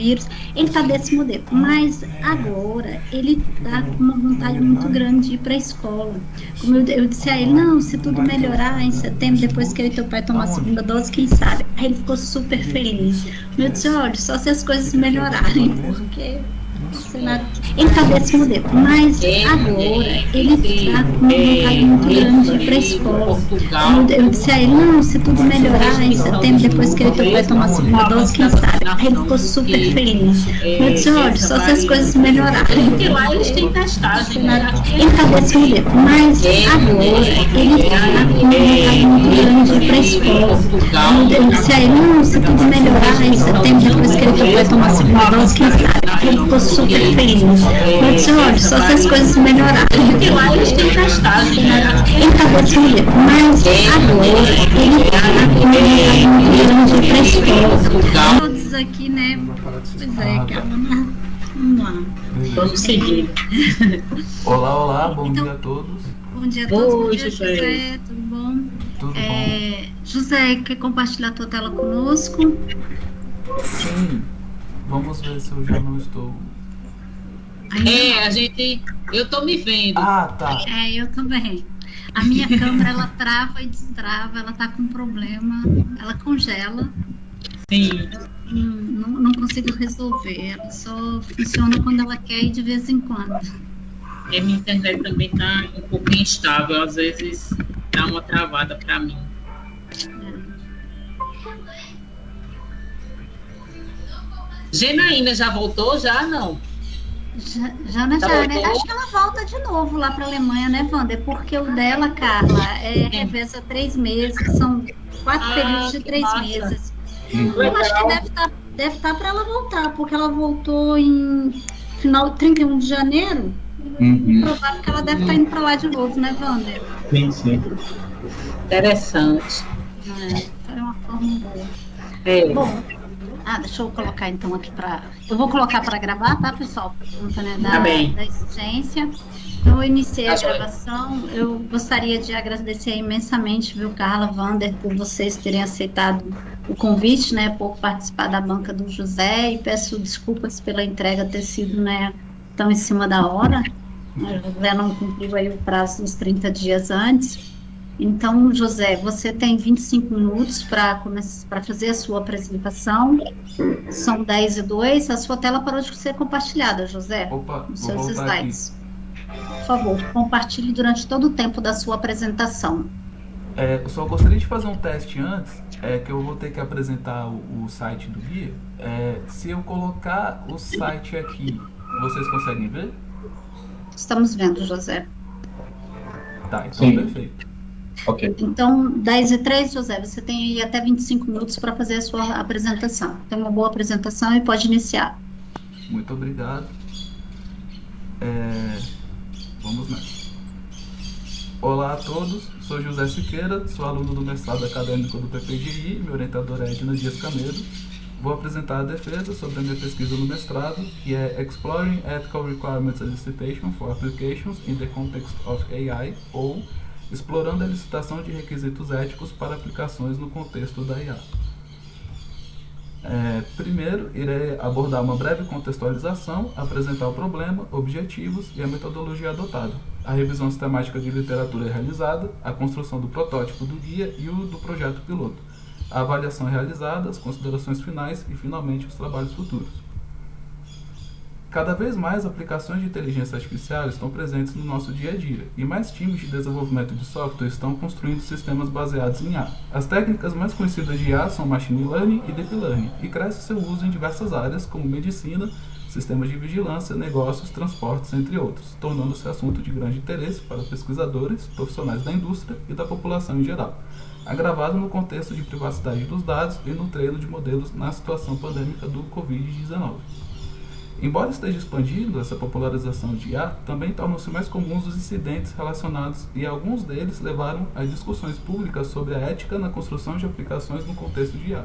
vírus, ele está desse modelo. Mas agora ele está com uma vontade muito grande de ir para a escola. Como eu, eu, disse a ele, não, se tudo melhorar em setembro, depois que eu e teu pai tomar a segunda dose, quem sabe? Aí ele ficou super feliz. Eu disse, olha, só se as coisas melhorarem, porque ele está desse modelo, mas agora ele está com uma vontade muito grande para a escola. Eu, eu disse a ele, não, se tudo melhorar em setembro, depois que ele vai tomar a segunda dose, quem sabe? Aí ele ficou super feliz. Eu disse, olha, só se as coisas melhorarem. Porque lá eles têm testagem, né? Ele está desse modelo, mas agora ele está com uma vontade muito grande para a escola. Eu, eu disse a ele, não, se tudo melhorar em setembro, depois que ele vai tomar a segunda dose, quem sabe? Aí ele ficou super feliz. Disse, olha, só se as coisas melhorarem. Porque lá eles têm testagem? Ele desse modelo, mas agora ele está com uma vontade muito grande para a escola. Aqui, né? Pois é, calma. Vamos lá. Vamos seguir. Olá, olá, bom Então- dia a todos. Bom dia a todos, bom Oi, dia, José. José, tudo bom? Tudo É, José, quer compartilhar a tua tela conosco? bom? Sim. Vamos ver se eu já não estou. É, a gente. Eu tô me vendo. Ah, tá. É, eu também. A minha câmera, ela trava e destrava, ela tá com problema, ela congela, Sim. Não, não consigo resolver, ela só funciona quando ela quer e de vez em quando. E a minha internet também tá um pouco instável. Às vezes dá uma travada pra mim. Genaína já voltou? Já não. Já, já, né, Tá já, né? Acho que ela volta de novo lá para a Alemanha, né, Wander? Porque o dela, Carla, é reveza três meses, são quatro Ah, períodos de três massa. meses. Uhum. Eu acho que deve estar deve tá para ela voltar, porque ela voltou em final 31 de janeiro. Uhum. Provável que ela deve estar indo para lá de novo, né, Wander? Sim, sim. Interessante. É, foi uma forma boa. É. Bom, ah, deixa eu colocar então aqui para. Eu vou colocar para gravar, tá, pessoal? Por conta né, da, Tá bem. da exigência. Eu iniciei a gravação. Eu gostaria de agradecer imensamente, viu, Carla, Wander, por vocês terem aceitado o convite, né, por participar da banca do José e peço desculpas pela entrega ter sido, né, tão em cima da hora. O José não cumpriu aí o prazo dos 30 dias antes. Então, José, você tem 25 minutos para fazer a sua apresentação. São 10 e 2. A sua tela parou de ser compartilhada, José. Opa, Os vou seus voltar aqui. Por favor, compartilhe durante todo o tempo da sua apresentação. É, eu só gostaria de fazer um teste antes, é que eu vou ter que apresentar o, o site do guia. É, se eu colocar o site aqui, vocês conseguem ver? Estamos vendo, José. Tá, então Sim. perfeito. Ok. Então, 10 e 3, José, você tem aí até 25 minutos para fazer a sua apresentação. Tem uma boa apresentação e pode iniciar. Muito obrigado. É, vamos nessa. Olá a todos, sou José Siqueira, sou aluno do mestrado acadêmico do PPGI, meu orientador é Edna Dias Cameiro. Vou apresentar a defesa sobre a minha pesquisa no mestrado, que é Exploring Ethical Requirements Elicitation for Applications in the Context of AI, ou Explorando a licitação de requisitos éticos para aplicações no contexto da IA. É, primeiro, irei abordar uma breve contextualização, apresentar o problema, objetivos e a metodologia adotada. A revisão sistemática de literatura realizada, a construção do protótipo do guia e o do projeto piloto. A avaliação realizada, as considerações finais e, finalmente, os trabalhos futuros. Cada vez mais aplicações de inteligência artificial estão presentes no nosso dia a dia, e mais times de desenvolvimento de software estão construindo sistemas baseados em IA. As técnicas mais conhecidas de IA são Machine Learning e Deep Learning, e cresce seu uso em diversas áreas, como medicina, sistemas de vigilância, negócios, transportes, entre outros, tornando-se assunto de grande interesse para pesquisadores, profissionais da indústria e da população em geral, agravado no contexto de privacidade dos dados e no treino de modelos na situação pandêmica do Covid-19. Embora esteja expandindo essa popularização de IA, também tornam-se mais comuns os incidentes relacionados e alguns deles levaram a discussões públicas sobre a ética na construção de aplicações no contexto de IA.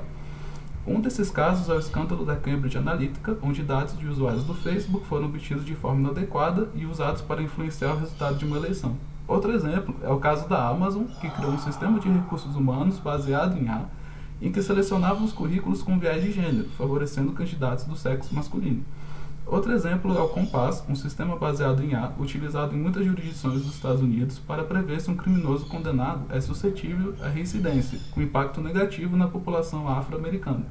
Um desses casos é o escândalo da Cambridge Analytica, onde dados de usuários do Facebook foram obtidos de forma inadequada e usados para influenciar o resultado de uma eleição. Outro exemplo é o caso da Amazon, que criou um sistema de recursos humanos baseado em IA em que selecionava os currículos com viés de gênero, favorecendo candidatos do sexo masculino. Outro exemplo é o Compass, um sistema baseado em A, utilizado em muitas jurisdições dos Estados Unidos para prever se um criminoso condenado é suscetível à reincidência, com impacto negativo na população afro-americana.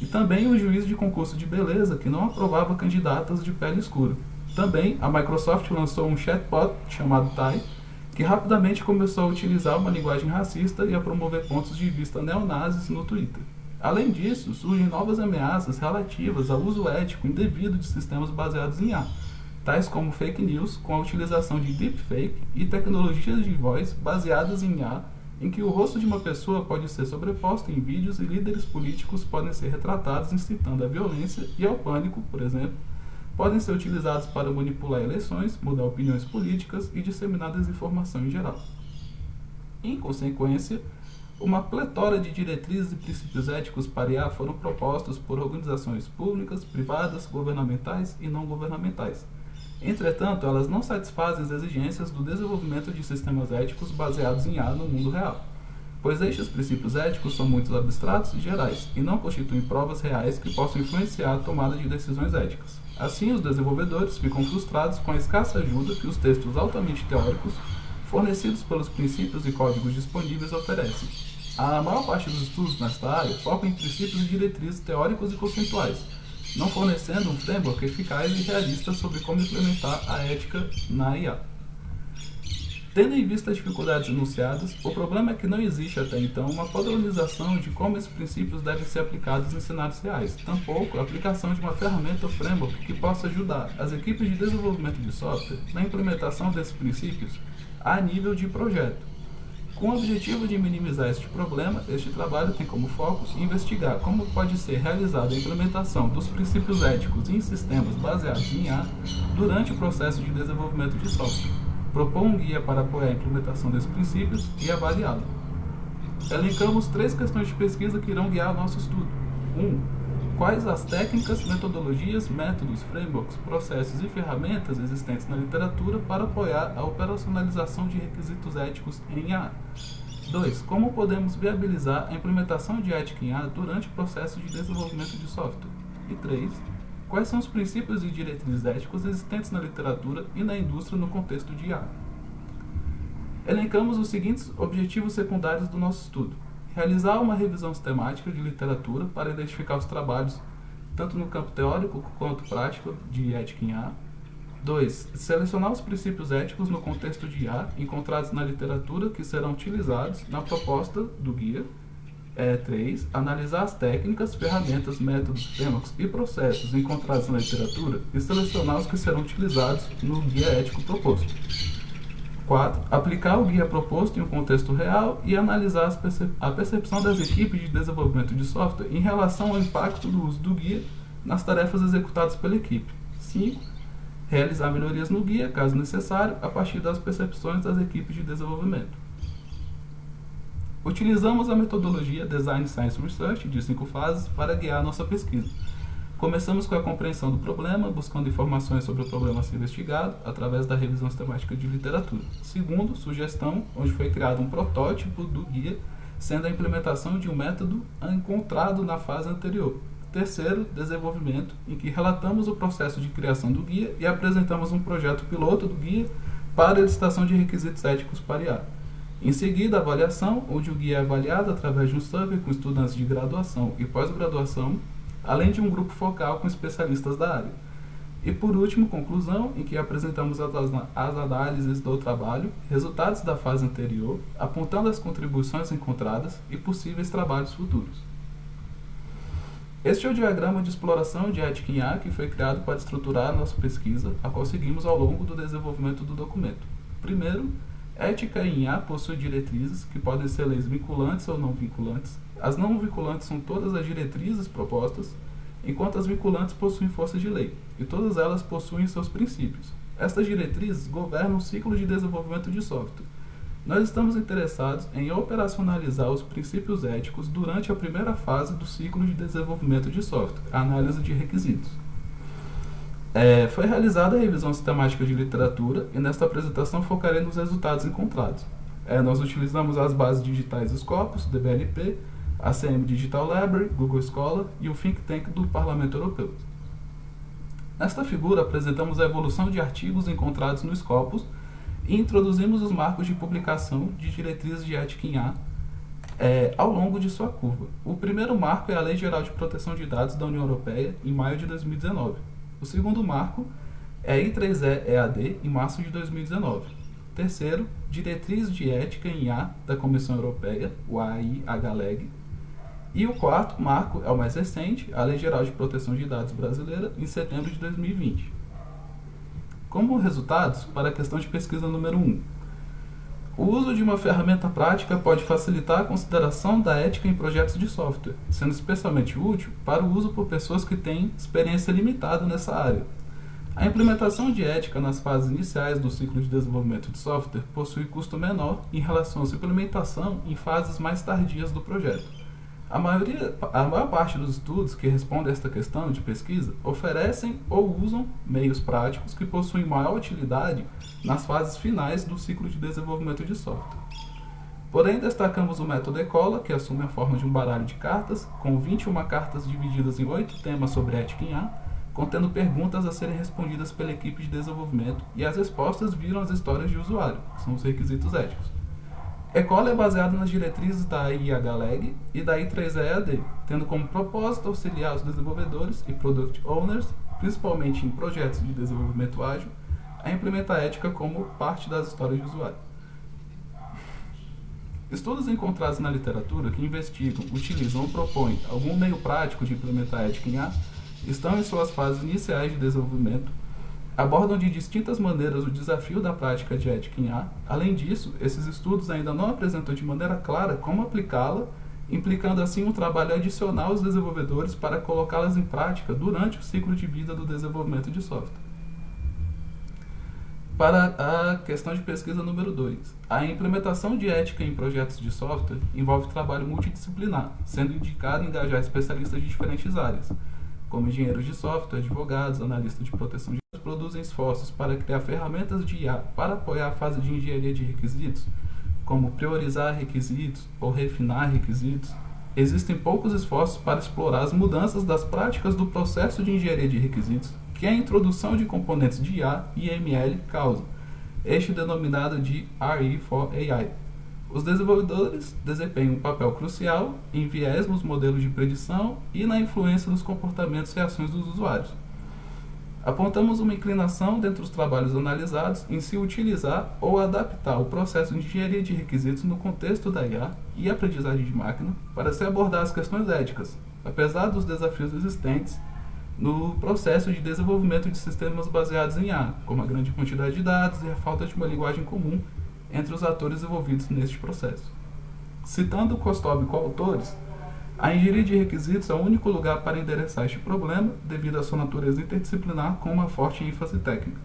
E também o juiz de concurso de beleza, que não aprovava candidatas de pele escura. Também a Microsoft lançou um chatbot chamado Tai, que rapidamente começou a utilizar uma linguagem racista e a promover pontos de vista neonazis no Twitter. Além disso, surgem novas ameaças relativas ao uso ético indevido de sistemas baseados em A, tais como fake news com a utilização de deepfake e tecnologias de voz baseadas em A, em que o rosto de uma pessoa pode ser sobreposto em vídeos e líderes políticos podem ser retratados incitando à violência e ao pânico, por exemplo, podem ser utilizados para manipular eleições, mudar opiniões políticas e disseminar desinformação em geral. Em consequência, uma pletora de diretrizes e princípios éticos para IA foram propostos por organizações públicas, privadas, governamentais e não governamentais. Entretanto, elas não satisfazem as exigências do desenvolvimento de sistemas éticos baseados em IA no mundo real, pois estes princípios éticos são muito abstratos e gerais e não constituem provas reais que possam influenciar a tomada de decisões éticas. Assim, os desenvolvedores ficam frustrados com a escassa ajuda que os textos altamente teóricos fornecidos pelos princípios e códigos disponíveis oferecem. A maior parte dos estudos nesta área foca em princípios e diretrizes teóricos e conceituais, não fornecendo um framework eficaz e realista sobre como implementar a ética na IA. Tendo em vista as dificuldades enunciadas, o problema é que não existe até então uma padronização de como esses princípios devem ser aplicados em cenários reais, tampouco a aplicação de uma ferramenta ou framework que possa ajudar as equipes de desenvolvimento de software na implementação desses princípios a nível de projeto. Com o objetivo de minimizar este problema, este trabalho tem como foco investigar como pode ser realizada a implementação dos princípios éticos em sistemas baseados em A durante o processo de desenvolvimento de software. Propor um guia para apoiar a implementação desses princípios e avaliá-lo. Elencamos três questões de pesquisa que irão guiar nosso estudo. 1. Um, quais as técnicas, metodologias, métodos, frameworks, processos e ferramentas existentes na literatura para apoiar a operacionalização de requisitos éticos em A. 2. Como podemos viabilizar a implementação de ética em A durante o processo de desenvolvimento de software? E 3. Quais são os princípios e diretrizes éticos existentes na literatura e na indústria no contexto de IA? Elencamos os seguintes objetivos secundários do nosso estudo realizar uma revisão sistemática de literatura para identificar os trabalhos, tanto no campo teórico quanto prático, de ética em A. 2. Selecionar os princípios éticos no contexto de IA encontrados na literatura que serão utilizados na proposta do guia. 3. É, analisar as técnicas, ferramentas, métodos, frameworks e processos encontrados na literatura e selecionar os que serão utilizados no guia ético proposto. 4. Aplicar o guia proposto em um contexto real e analisar percep a percepção das equipes de desenvolvimento de software em relação ao impacto do uso do guia nas tarefas executadas pela equipe. 5. Realizar melhorias no guia, caso necessário, a partir das percepções das equipes de desenvolvimento. Utilizamos a metodologia Design Science Research de cinco fases para guiar nossa pesquisa. Começamos com a compreensão do problema, buscando informações sobre o problema a ser investigado através da revisão sistemática de literatura. Segundo, sugestão, onde foi criado um protótipo do guia, sendo a implementação de um método encontrado na fase anterior. Terceiro, desenvolvimento, em que relatamos o processo de criação do guia e apresentamos um projeto piloto do guia para a licitação de requisitos éticos para IA. Em seguida, avaliação, onde o guia é avaliado através de um survey com estudantes de graduação e pós-graduação além de um grupo focal com especialistas da área. E por último, conclusão, em que apresentamos as, análises do trabalho, resultados da fase anterior, apontando as contribuições encontradas e possíveis trabalhos futuros. Este é o diagrama de exploração de ética em A que foi criado para estruturar a nossa pesquisa, a qual seguimos ao longo do desenvolvimento do documento. Primeiro, ética em A possui diretrizes, que podem ser leis vinculantes ou não vinculantes, as não vinculantes são todas as diretrizes propostas, enquanto as vinculantes possuem força de lei, e todas elas possuem seus princípios. Estas diretrizes governam o ciclo de desenvolvimento de software. Nós estamos interessados em operacionalizar os princípios éticos durante a primeira fase do ciclo de desenvolvimento de software, a análise de requisitos. É, foi realizada a revisão sistemática de literatura e nesta apresentação focarei nos resultados encontrados. É, nós utilizamos as bases digitais Scopus, DBLP, a CM Digital Library, Google Scholar e o Think Tank do Parlamento Europeu. Nesta figura, apresentamos a evolução de artigos encontrados no Scopus e introduzimos os marcos de publicação de diretrizes de ética em A é, ao longo de sua curva. O primeiro marco é a Lei Geral de Proteção de Dados da União Europeia, em maio de 2019. O segundo marco é a I3E EAD, em março de 2019. Terceiro, Diretriz de Ética em A da Comissão Europeia, o AIHLEG, e o quarto marco é o mais recente, a Lei Geral de Proteção de Dados Brasileira, em setembro de 2020. Como resultados, para a questão de pesquisa número 1, o uso de uma ferramenta prática pode facilitar a consideração da ética em projetos de software, sendo especialmente útil para o uso por pessoas que têm experiência limitada nessa área. A implementação de ética nas fases iniciais do ciclo de desenvolvimento de software possui custo menor em relação à implementação em fases mais tardias do projeto. A, maioria, a maior parte dos estudos que respondem a esta questão de pesquisa oferecem ou usam meios práticos que possuem maior utilidade nas fases finais do ciclo de desenvolvimento de software. Porém, destacamos o método ECOLA, que assume a forma de um baralho de cartas, com 21 cartas divididas em oito temas sobre ética em A, contendo perguntas a serem respondidas pela equipe de desenvolvimento, e as respostas viram as histórias de usuário, que são os requisitos éticos. ECOLA é baseado nas diretrizes da IHLEG e da I3EAD, tendo como propósito auxiliar os desenvolvedores e product owners, principalmente em projetos de desenvolvimento ágil, a implementar a ética como parte das histórias de usuário. Estudos encontrados na literatura que investigam, utilizam ou propõem algum meio prático de implementar a ética em A estão em suas fases iniciais de desenvolvimento abordam de distintas maneiras o desafio da prática de ética em A. Além disso, esses estudos ainda não apresentam de maneira clara como aplicá-la, implicando assim um trabalho adicional aos desenvolvedores para colocá-las em prática durante o ciclo de vida do desenvolvimento de software. Para a questão de pesquisa número 2, a implementação de ética em projetos de software envolve trabalho multidisciplinar, sendo indicado engajar especialistas de diferentes áreas, como engenheiros de software, advogados, analistas de proteção de dados, produzem esforços para criar ferramentas de IA para apoiar a fase de engenharia de requisitos, como priorizar requisitos ou refinar requisitos. Existem poucos esforços para explorar as mudanças das práticas do processo de engenharia de requisitos que a introdução de componentes de IA e ML causa, este denominado de RE for AI. Os desenvolvedores desempenham um papel crucial em viés nos modelos de predição e na influência nos comportamentos e ações dos usuários. Apontamos uma inclinação dentre os trabalhos analisados em se utilizar ou adaptar o processo de engenharia de requisitos no contexto da IA e aprendizagem de máquina para se abordar as questões éticas, apesar dos desafios existentes no processo de desenvolvimento de sistemas baseados em IA, como a grande quantidade de dados e a falta de uma linguagem comum entre os atores envolvidos neste processo. Citando Kostob coautores, a engenharia de requisitos é o único lugar para endereçar este problema, devido à sua natureza interdisciplinar com uma forte ênfase técnica.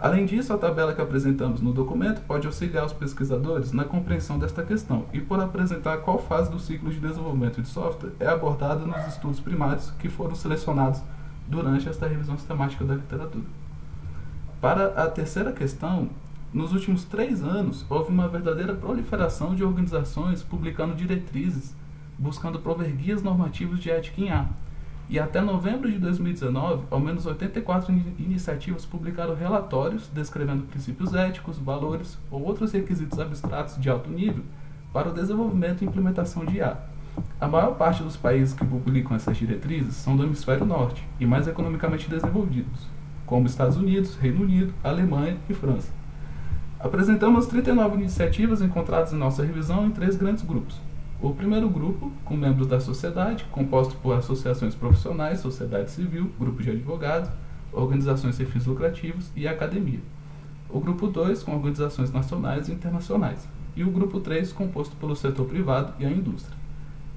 Além disso, a tabela que apresentamos no documento pode auxiliar os pesquisadores na compreensão desta questão e por apresentar qual fase do ciclo de desenvolvimento de software é abordada nos estudos primários que foram selecionados durante esta revisão sistemática da literatura. Para a terceira questão, nos últimos três anos, houve uma verdadeira proliferação de organizações publicando diretrizes, buscando prover guias normativos de ética em A. E até novembro de 2019, ao menos 84 in iniciativas publicaram relatórios descrevendo princípios éticos, valores ou outros requisitos abstratos de alto nível para o desenvolvimento e implementação de IA. A maior parte dos países que publicam essas diretrizes são do hemisfério norte e mais economicamente desenvolvidos, como Estados Unidos, Reino Unido, Alemanha e França. Apresentamos 39 iniciativas encontradas em nossa revisão em três grandes grupos. O primeiro grupo, com membros da sociedade, composto por associações profissionais, sociedade civil, grupos de advogados, organizações sem fins lucrativos e academia. O grupo 2, com organizações nacionais e internacionais. E o grupo 3, composto pelo setor privado e a indústria.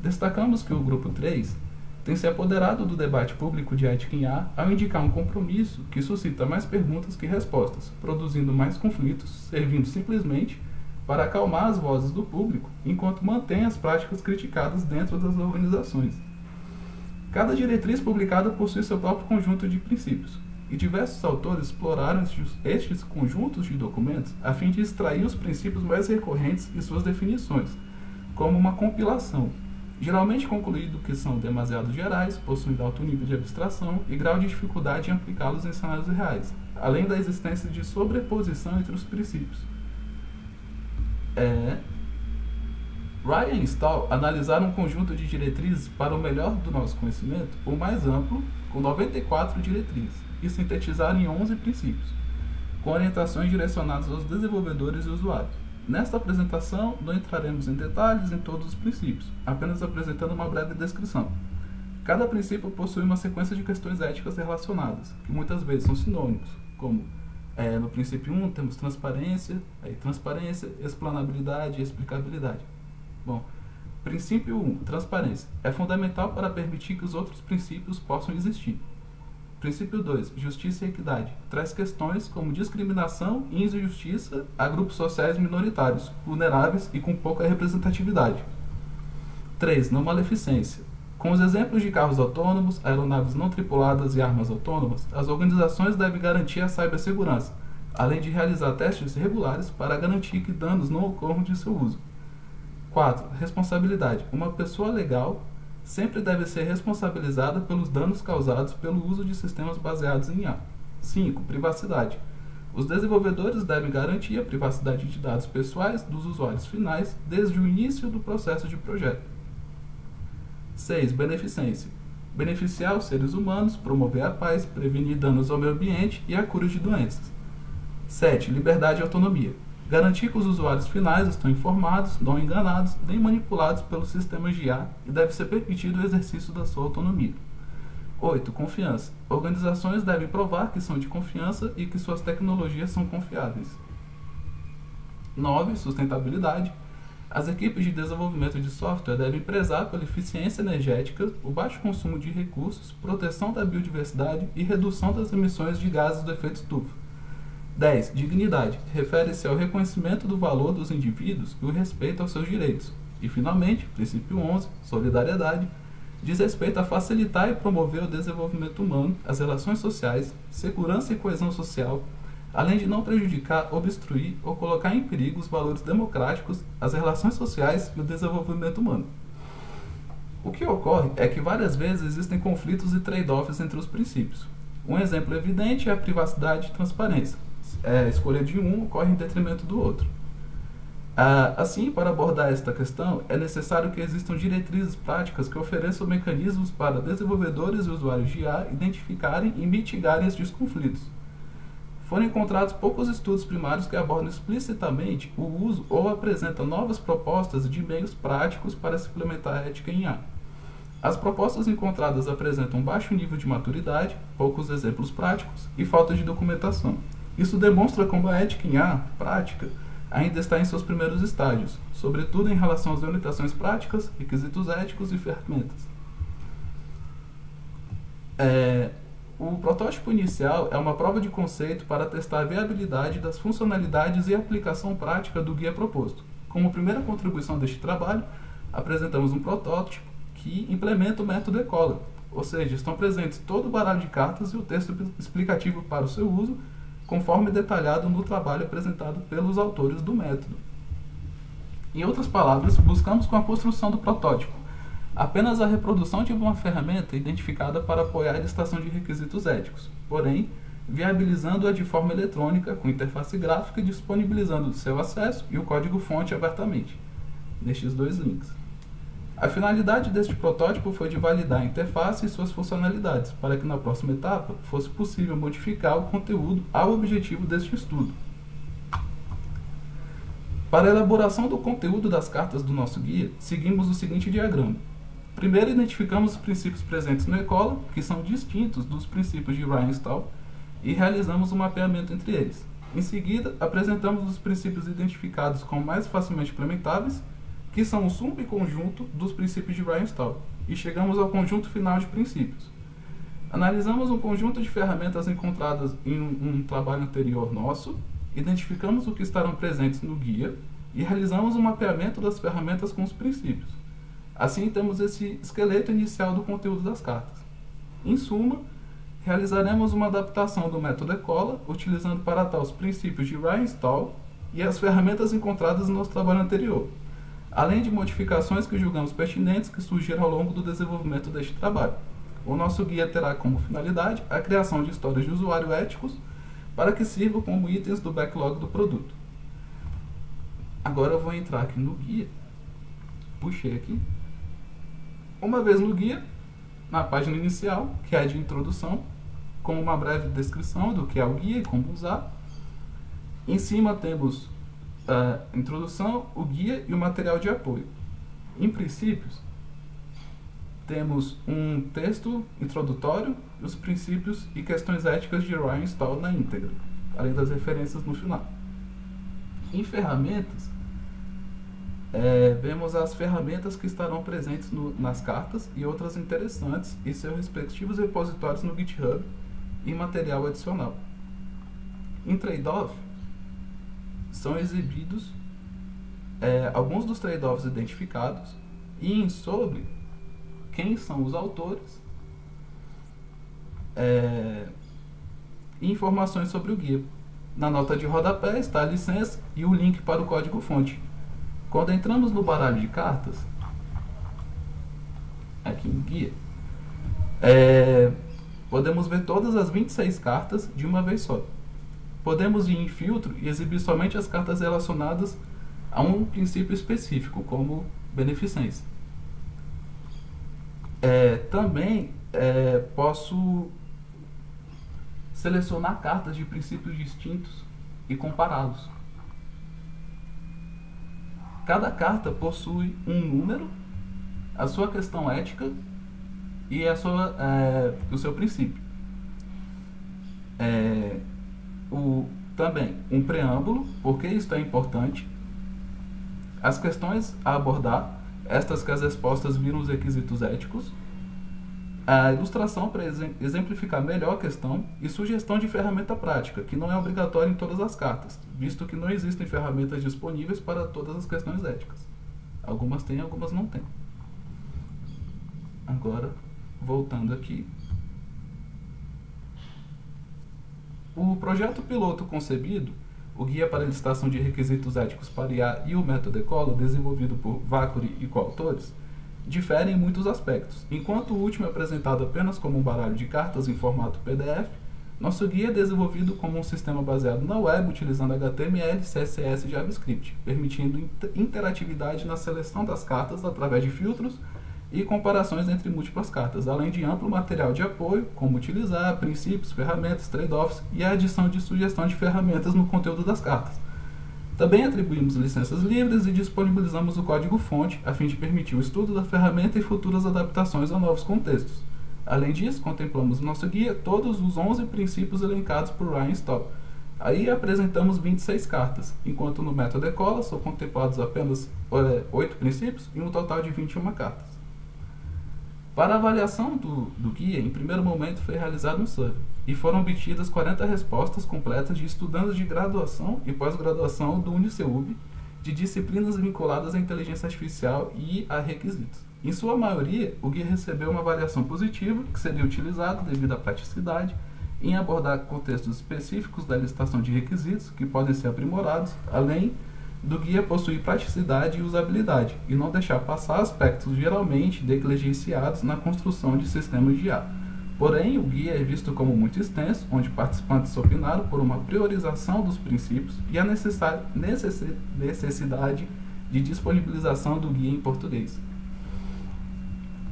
Destacamos que o grupo 3 tem se apoderado do debate público de ética em A ao indicar um compromisso que suscita mais perguntas que respostas, produzindo mais conflitos, servindo simplesmente para acalmar as vozes do público, enquanto mantém as práticas criticadas dentro das organizações. Cada diretriz publicada possui seu próprio conjunto de princípios, e diversos autores exploraram estes conjuntos de documentos a fim de extrair os princípios mais recorrentes e suas definições, como uma compilação, geralmente concluído que são demasiado gerais, possuindo alto nível de abstração e grau de dificuldade em aplicá-los em cenários reais, além da existência de sobreposição entre os princípios. É... Ryan e Stahl analisaram um conjunto de diretrizes para o melhor do nosso conhecimento, o mais amplo, com 94 diretrizes, e sintetizaram em 11 princípios, com orientações direcionadas aos desenvolvedores e usuários. Nesta apresentação, não entraremos em detalhes em todos os princípios, apenas apresentando uma breve descrição. Cada princípio possui uma sequência de questões éticas relacionadas, que muitas vezes são sinônimos, como é, no princípio 1 temos transparência, aí transparência, explanabilidade e explicabilidade. Bom, princípio 1, transparência, é fundamental para permitir que os outros princípios possam existir. Princípio 2, justiça e equidade, traz questões como discriminação e injustiça a grupos sociais minoritários, vulneráveis e com pouca representatividade. 3, não maleficência, com os exemplos de carros autônomos, aeronaves não tripuladas e armas autônomas, as organizações devem garantir a cibersegurança, além de realizar testes regulares para garantir que danos não ocorram de seu uso. 4. Responsabilidade. Uma pessoa legal sempre deve ser responsabilizada pelos danos causados pelo uso de sistemas baseados em IA. 5. Privacidade. Os desenvolvedores devem garantir a privacidade de dados pessoais dos usuários finais desde o início do processo de projeto. 6. Beneficência. Beneficiar os seres humanos, promover a paz, prevenir danos ao meio ambiente e a cura de doenças. 7. Liberdade e autonomia. Garantir que os usuários finais estão informados, não enganados, nem manipulados pelos sistemas de IA e deve ser permitido o exercício da sua autonomia. 8. Confiança. Organizações devem provar que são de confiança e que suas tecnologias são confiáveis. 9. Sustentabilidade. As equipes de desenvolvimento de software devem prezar pela eficiência energética, o baixo consumo de recursos, proteção da biodiversidade e redução das emissões de gases do efeito estufa. 10. Dignidade. Refere-se ao reconhecimento do valor dos indivíduos e o respeito aos seus direitos. E, finalmente, princípio 11. Solidariedade. Diz respeito a facilitar e promover o desenvolvimento humano, as relações sociais, segurança e coesão social, além de não prejudicar, obstruir ou colocar em perigo os valores democráticos, as relações sociais e o desenvolvimento humano. O que ocorre é que várias vezes existem conflitos e trade-offs entre os princípios. Um exemplo evidente é a privacidade e transparência. É, escolha de um ocorre em detrimento do outro. Ah, assim, para abordar esta questão, é necessário que existam diretrizes práticas que ofereçam mecanismos para desenvolvedores e usuários de IA identificarem e mitigarem estes conflitos foram encontrados poucos estudos primários que abordam explicitamente o uso ou apresentam novas propostas de meios práticos para se implementar a ética em IA. As propostas encontradas apresentam baixo nível de maturidade, poucos exemplos práticos e falta de documentação. Isso demonstra como a ética em IA, prática, ainda está em seus primeiros estágios, sobretudo em relação às limitações práticas, requisitos éticos e ferramentas. É, o protótipo inicial é uma prova de conceito para testar a viabilidade das funcionalidades e aplicação prática do guia proposto. Como primeira contribuição deste trabalho, apresentamos um protótipo que implementa o método ECOLA, ou seja, estão presentes todo o baralho de cartas e o texto explicativo para o seu uso, conforme detalhado no trabalho apresentado pelos autores do método. Em outras palavras, buscamos com a construção do protótipo apenas a reprodução de uma ferramenta identificada para apoiar a listação de requisitos éticos, porém, viabilizando-a de forma eletrônica, com interface gráfica e disponibilizando seu acesso e o código-fonte abertamente, nestes dois links. A finalidade deste protótipo foi de validar a interface e suas funcionalidades, para que na próxima etapa fosse possível modificar o conteúdo ao objetivo deste estudo. Para a elaboração do conteúdo das cartas do nosso guia, seguimos o seguinte diagrama. Primeiro, identificamos os princípios presentes no ECOLA, que são distintos dos princípios de Ryan Stahl, e realizamos um mapeamento entre eles. Em seguida, apresentamos os princípios identificados como mais facilmente implementáveis, que são o subconjunto dos princípios de Ryan Stahl, e chegamos ao conjunto final de princípios. Analisamos um conjunto de ferramentas encontradas em um, um trabalho anterior nosso, identificamos o que estarão presentes no guia e realizamos um mapeamento das ferramentas com os princípios. Assim, temos esse esqueleto inicial do conteúdo das cartas. Em suma, realizaremos uma adaptação do método ECOLA, utilizando para tal os princípios de Ryan Stahl e as ferramentas encontradas no nosso trabalho anterior. Além de modificações que julgamos pertinentes que surgiram ao longo do desenvolvimento deste trabalho. O nosso guia terá como finalidade a criação de histórias de usuário éticos para que sirvam como itens do backlog do produto. Agora eu vou entrar aqui no guia. Puxei aqui. Uma vez no guia, na página inicial, que é de introdução, com uma breve descrição do que é o guia e como usar. Em cima temos a introdução, o guia e o material de apoio. Em princípios, temos um texto introdutório, os princípios e questões éticas de Ryan Stall na íntegra, além das referências no final. Em ferramentas, é, vemos as ferramentas que estarão presentes no, nas cartas e outras interessantes e seus respectivos repositórios no GitHub e material adicional. Em trade-off, são exibidos é, alguns dos trade-offs identificados e em sobre quem são os autores é, informações sobre o guia. Na nota de rodapé está a licença e o link para o código-fonte. Quando entramos no baralho de cartas, aqui no guia, é, podemos ver todas as 26 cartas de uma vez só. Podemos ir em filtro e exibir somente as cartas relacionadas a um princípio específico, como beneficência. É, também é, posso selecionar cartas de princípios distintos e compará-los. Cada carta possui um número, a sua questão ética e a sua, é, o seu princípio. É, o, também um preâmbulo, porque isso é importante, as questões a abordar, estas que as respostas viram os requisitos éticos, a ilustração para exemplificar melhor a questão e sugestão de ferramenta prática, que não é obrigatória em todas as cartas, visto que não existem ferramentas disponíveis para todas as questões éticas. Algumas têm, algumas não têm. Agora, voltando aqui. O projeto piloto concebido, o Guia para a Licitação de Requisitos Éticos para IA e o Método Ecola, desenvolvido por Vacuri e coautores, diferem em muitos aspectos. Enquanto o último é apresentado apenas como um baralho de cartas em formato PDF, nosso guia é desenvolvido como um sistema baseado na web, utilizando HTML, CSS e JavaScript, permitindo interatividade na seleção das cartas através de filtros e comparações entre múltiplas cartas, além de amplo material de apoio, como utilizar, princípios, ferramentas, trade-offs e a adição de sugestão de ferramentas no conteúdo das cartas. Também atribuímos licenças livres e disponibilizamos o código-fonte a fim de permitir o estudo da ferramenta e futuras adaptações a novos contextos. Além disso, contemplamos no nosso guia todos os 11 princípios elencados por Ryan Stoll. Aí apresentamos 26 cartas, enquanto no método Ecola são contemplados apenas é, 8 princípios e um total de 21 cartas. Para avaliação do, do guia, em primeiro momento foi realizado um survey e foram obtidas 40 respostas completas de estudantes de graduação e pós-graduação do Uniceub de disciplinas vinculadas à inteligência artificial e a requisitos. Em sua maioria, o guia recebeu uma avaliação positiva, que seria utilizado devido à praticidade em abordar contextos específicos da licitação de requisitos que podem ser aprimorados, além do guia possuir praticidade e usabilidade, e não deixar passar aspectos geralmente negligenciados na construção de sistemas de IA. Porém, o guia é visto como muito extenso, onde participantes opinaram por uma priorização dos princípios e a necessidade de disponibilização do guia em português.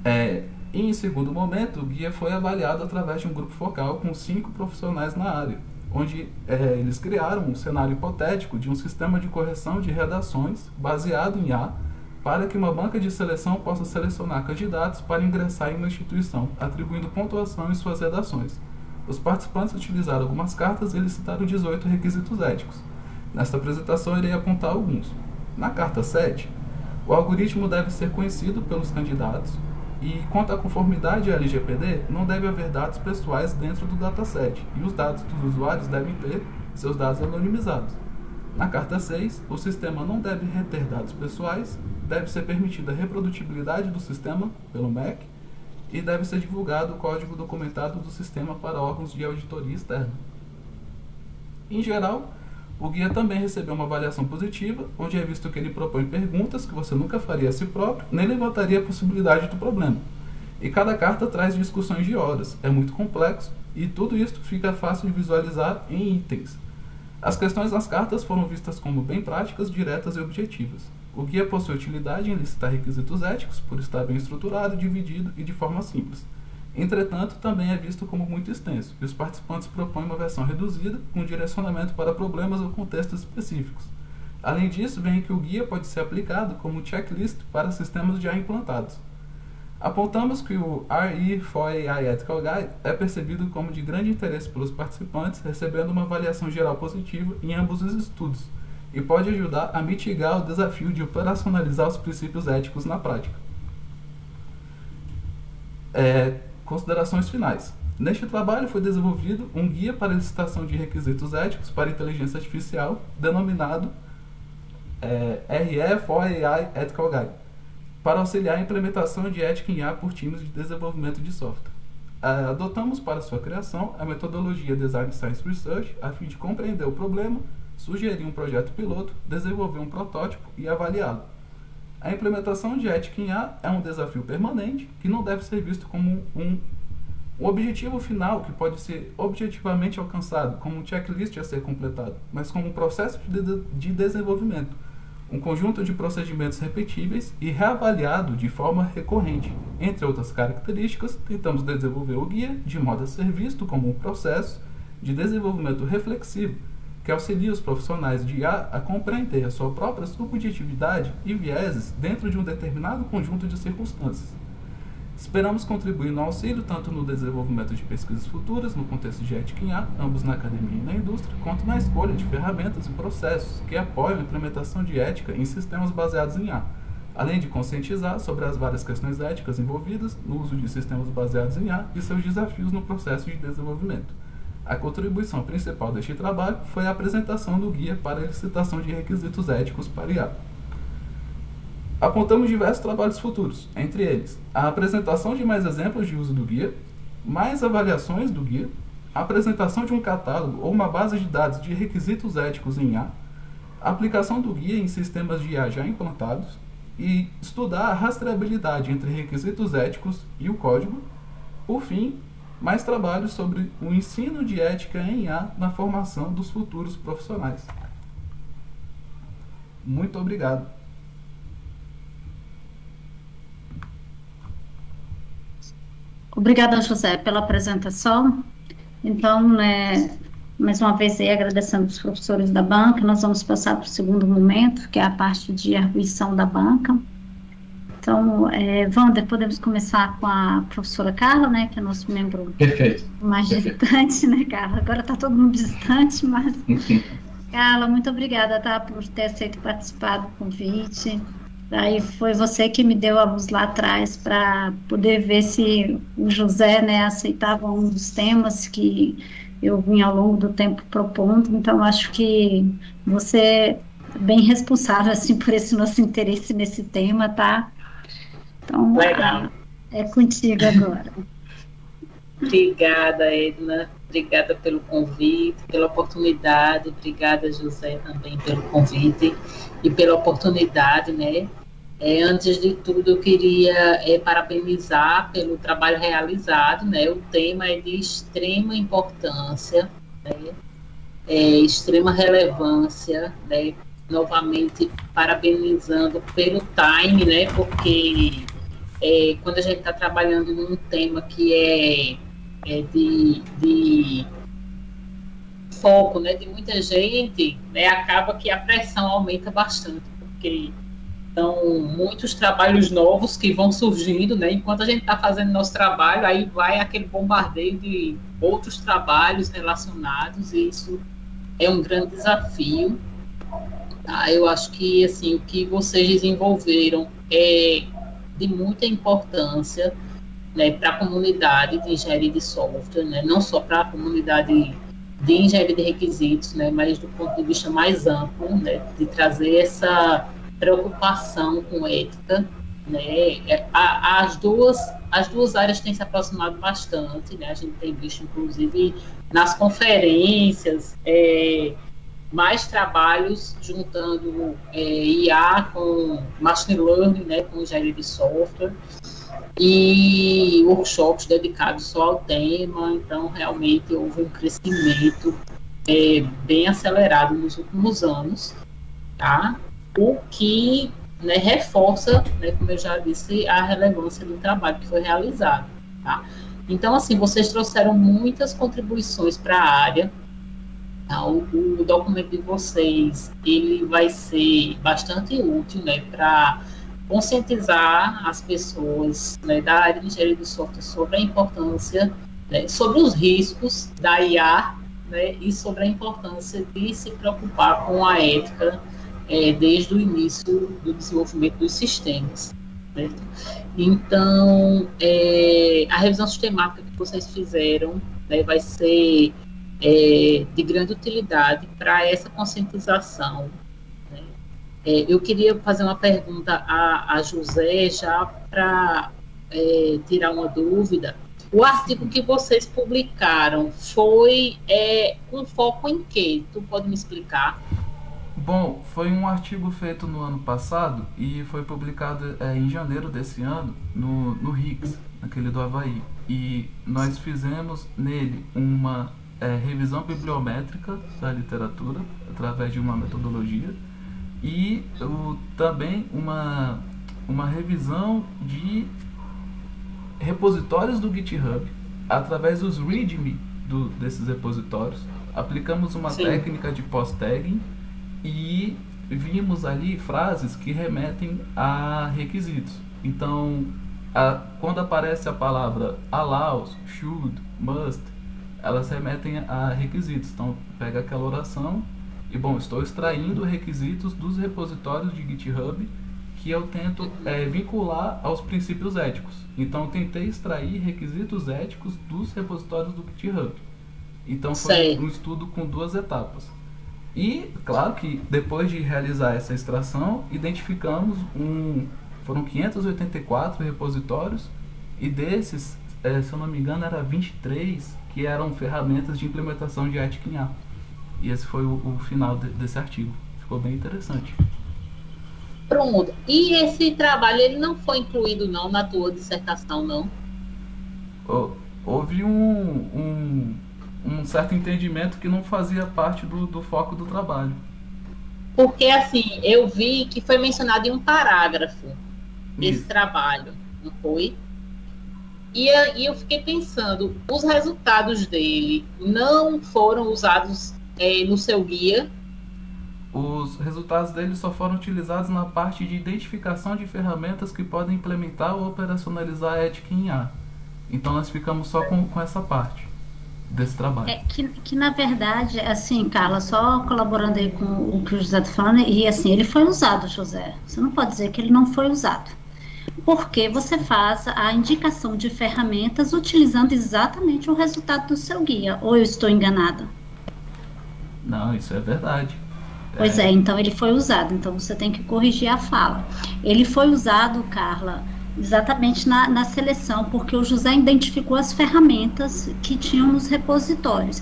É, em segundo momento, o guia foi avaliado através de um grupo focal com cinco profissionais na área, onde é, eles criaram um cenário hipotético de um sistema de correção de redações baseado em A para que uma banca de seleção possa selecionar candidatos para ingressar em uma instituição, atribuindo pontuação em suas redações. Os participantes utilizaram algumas cartas e eles citaram 18 requisitos éticos. Nesta apresentação irei apontar alguns. Na carta 7, o algoritmo deve ser conhecido pelos candidatos, e quanto à conformidade LGPD, não deve haver dados pessoais dentro do dataset, e os dados dos usuários devem ter seus dados anonimizados. Na carta 6, o sistema não deve reter dados pessoais, deve ser permitida a reprodutibilidade do sistema pelo MEC e deve ser divulgado o código documentado do sistema para órgãos de auditoria externa. Em geral, O guia também recebeu uma avaliação positiva, onde é visto que ele propõe perguntas que você nunca faria a si próprio, nem levantaria a possibilidade do problema. E cada carta traz discussões de horas, é muito complexo, e tudo isso fica fácil de visualizar em itens. As questões nas cartas foram vistas como bem práticas, diretas e objetivas. O guia possui utilidade em listar requisitos éticos, por estar bem estruturado, dividido e de forma simples. Entretanto, também é visto como muito extenso, e os participantes propõem uma versão reduzida, com direcionamento para problemas ou contextos específicos. Além disso, vem que o guia pode ser aplicado como checklist para sistemas já implantados. Apontamos que o RE4AI Ethical Guide é percebido como de grande interesse pelos participantes, recebendo uma avaliação geral positiva em ambos os estudos, e pode ajudar a mitigar o desafio de operacionalizar os princípios éticos na prática. É, considerações finais. Neste trabalho foi desenvolvido um guia para licitação de requisitos éticos para inteligência artificial, denominado é, RE4AI Ethical Guide, para auxiliar a implementação de ética em IA por times de desenvolvimento de software. Adotamos para sua criação a metodologia Design Science Research a fim de compreender o problema sugerir um projeto piloto, desenvolver um protótipo e avaliá-lo. A implementação de ética em A é um desafio permanente que não deve ser visto como um, um objetivo final que pode ser objetivamente alcançado, como um checklist a ser completado, mas como um processo de, de desenvolvimento, um conjunto de procedimentos repetíveis e reavaliado de forma recorrente. Entre outras características, tentamos desenvolver o guia de modo a ser visto como um processo de desenvolvimento reflexivo que auxilia os profissionais de IA a compreender a sua própria subjetividade e vieses dentro de um determinado conjunto de circunstâncias. Esperamos contribuir no auxílio tanto no desenvolvimento de pesquisas futuras no contexto de ética em IA, ambos na academia e na indústria, quanto na escolha de ferramentas e processos que apoiam a implementação de ética em sistemas baseados em IA, além de conscientizar sobre as várias questões éticas envolvidas no uso de sistemas baseados em IA e seus desafios no processo de desenvolvimento. A contribuição principal deste trabalho foi a apresentação do guia para a licitação de requisitos éticos para IA. Apontamos diversos trabalhos futuros, entre eles a apresentação de mais exemplos de uso do guia, mais avaliações do guia, a apresentação de um catálogo ou uma base de dados de requisitos éticos em IA, aplicação do guia em sistemas de IA já implantados e estudar a rastreabilidade entre requisitos éticos e o código. Por fim, mais trabalhos sobre o ensino de ética em IA na formação dos futuros profissionais. Muito obrigado. Obrigada, José, pela apresentação. Então, né, mais uma vez aí agradecendo os professores da banca, nós vamos passar para o segundo momento, que é a parte de arguição da banca. Então, é, Wander, podemos começar com a professora Carla, né, que é nosso membro Perfeito. mais Perfeito. distante, né, Carla? Agora está todo mundo distante, mas... Carla, muito obrigada, tá, por ter aceito participar do convite. Aí foi você que me deu a luz lá atrás para poder ver se o José, né, aceitava um dos temas que eu vim ao longo do tempo propondo. Então, acho que você é bem responsável, assim, por esse nosso interesse nesse tema, tá? Então, Legal. é contigo agora. Obrigada, Edna. Obrigada pelo convite, pela oportunidade. Obrigada, José, também pelo convite e pela oportunidade, né? É, antes de tudo, eu queria é, parabenizar pelo trabalho realizado, né? O tema é de extrema importância, né? É, extrema relevância, né? Novamente, parabenizando pelo time, né? Porque é, quando a gente está trabalhando num tema que é, é de, de, foco né, de muita gente, né, acaba que a pressão aumenta bastante, porque são muitos trabalhos novos que vão surgindo, né, enquanto a gente está fazendo nosso trabalho, aí vai aquele bombardeio de outros trabalhos relacionados, e isso é um grande desafio. Tá? Eu acho que assim, o que vocês desenvolveram é de muita importância né, para a comunidade de engenharia de software, né, não só para a comunidade de engenharia de requisitos, né, mas do ponto de vista mais amplo, né, de trazer essa preocupação com ética, né, é, a, as duas as duas áreas têm se aproximado bastante, né, a gente tem visto inclusive nas conferências é, mais trabalhos juntando é, IA com machine learning, né, com engenharia de software e workshops dedicados só ao tema. Então, realmente houve um crescimento é, bem acelerado nos últimos anos, tá? O que né, reforça, né, como eu já disse, a relevância do trabalho que foi realizado, tá? Então, assim, vocês trouxeram muitas contribuições para a área? O, o, documento de vocês ele vai ser bastante útil né, para conscientizar as pessoas né, da área de engenharia do software sobre a importância, né, sobre os riscos da IA né, e sobre a importância de se preocupar com a ética é, desde o início do desenvolvimento dos sistemas. Certo? Então, é, a revisão sistemática que vocês fizeram né, vai ser é, de grande utilidade para essa conscientização. Né? É, eu queria fazer uma pergunta a, a José, já para é, tirar uma dúvida. O artigo que vocês publicaram foi é, um foco em quê? Tu pode me explicar? Bom, foi um artigo feito no ano passado e foi publicado é, em janeiro desse ano no, no RICS, naquele do Havaí. E nós fizemos nele uma é, revisão bibliométrica da literatura através de uma metodologia e o, também uma, uma revisão de repositórios do GitHub através dos README do, desses repositórios. Aplicamos uma Sim. técnica de post-tagging e vimos ali frases que remetem a requisitos. Então, a, quando aparece a palavra allows, should, must, elas remetem a requisitos. Então, pega aquela oração e, bom, estou extraindo requisitos dos repositórios de GitHub que eu tento é, vincular aos princípios éticos. Então, tentei extrair requisitos éticos dos repositórios do GitHub. Então, foi Sei. um estudo com duas etapas. E, claro que depois de realizar essa extração, identificamos um. Foram 584 repositórios, e desses, é, se eu não me engano, era 23 que eram ferramentas de implementação de ética em A. E esse foi o, o final de, desse artigo. Ficou bem interessante. Pronto. E esse trabalho ele não foi incluído não na tua dissertação não? Houve um, um, um certo entendimento que não fazia parte do, do foco do trabalho. Porque assim, eu vi que foi mencionado em um parágrafo esse Isso. trabalho, não foi? E, e eu fiquei pensando, os resultados dele não foram usados é, no seu guia? Os resultados dele só foram utilizados na parte de identificação de ferramentas que podem implementar ou operacionalizar a ética em A. Então nós ficamos só com, com essa parte desse trabalho. É que, que na verdade, assim, Carla, só colaborando aí com o que o José está falando, e assim, ele foi usado, José. Você não pode dizer que ele não foi usado porque você faz a indicação de ferramentas utilizando exatamente o resultado do seu guia. Ou eu estou enganada? Não, isso é verdade. Pois é. é, então ele foi usado, então você tem que corrigir a fala. Ele foi usado, Carla, exatamente na, na seleção, porque o José identificou as ferramentas que tinham nos repositórios.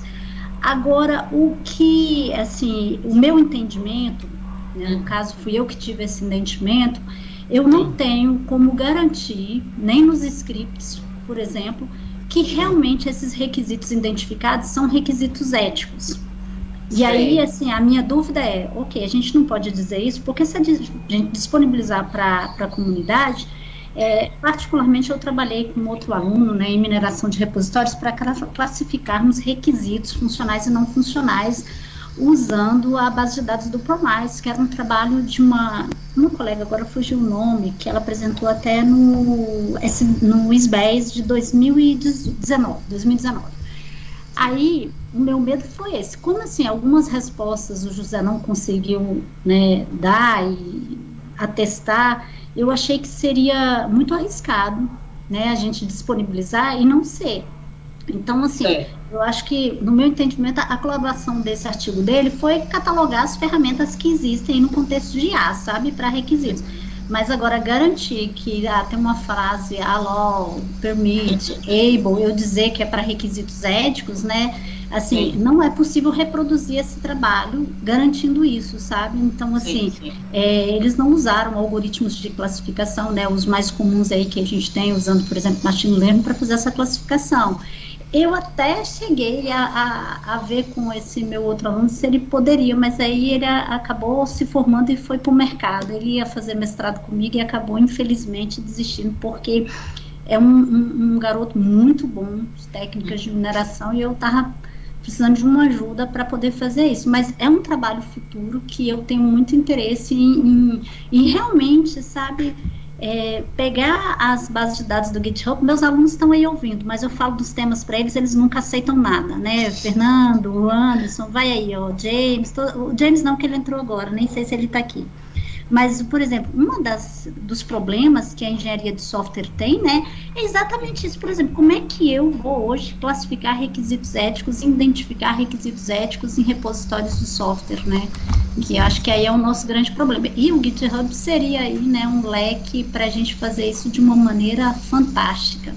Agora, o que, assim, o meu entendimento, né, no caso fui eu que tive esse entendimento, eu não tenho como garantir, nem nos scripts, por exemplo, que realmente esses requisitos identificados são requisitos éticos. E Sim. aí, assim, a minha dúvida é, ok, a gente não pode dizer isso, porque se a gente disponibilizar para a comunidade, é, particularmente eu trabalhei com outro aluno né, em mineração de repositórios para classificarmos requisitos funcionais e não funcionais usando a base de dados do ProMice, que era um trabalho de uma, uma colega, agora fugiu o nome, que ela apresentou até no, no SBES de 2019, 2019. Aí, o meu medo foi esse. Como assim, algumas respostas o José não conseguiu né, dar e atestar, eu achei que seria muito arriscado né, a gente disponibilizar e não ser. Então, assim, é. eu acho que, no meu entendimento, a colaboração desse artigo dele foi catalogar as ferramentas que existem no contexto de IA, sabe, para requisitos. Mas agora garantir que ah, tem uma frase allow, permit, able, eu dizer que é para requisitos éticos, né? Assim, sim. não é possível reproduzir esse trabalho garantindo isso, sabe? Então, assim, sim, sim. É, eles não usaram algoritmos de classificação, né? Os mais comuns aí que a gente tem, usando, por exemplo, machine learning para fazer essa classificação. Eu até cheguei a, a, a, ver com esse meu outro aluno se ele poderia, mas aí ele acabou se formando e foi para o mercado. Ele ia fazer mestrado comigo e acabou, infelizmente, desistindo, porque é um, um, um garoto muito bom, técnicas de mineração, e eu estava precisando de uma ajuda para poder fazer isso. Mas é um trabalho futuro que eu tenho muito interesse em, em, em realmente, sabe é, pegar as bases de dados do GitHub, meus alunos estão aí ouvindo, mas eu falo dos temas para eles, eles nunca aceitam nada, né? Fernando, Anderson, vai aí, ó, James, o James não, que ele entrou agora, nem sei se ele está aqui. Mas, por exemplo, um dos problemas que a engenharia de software tem, né, é exatamente isso. Por exemplo, como é que eu vou hoje classificar requisitos éticos e identificar requisitos éticos em repositórios de software, né? Que acho que aí é o nosso grande problema. E o GitHub seria aí, né, um leque para a gente fazer isso de uma maneira fantástica.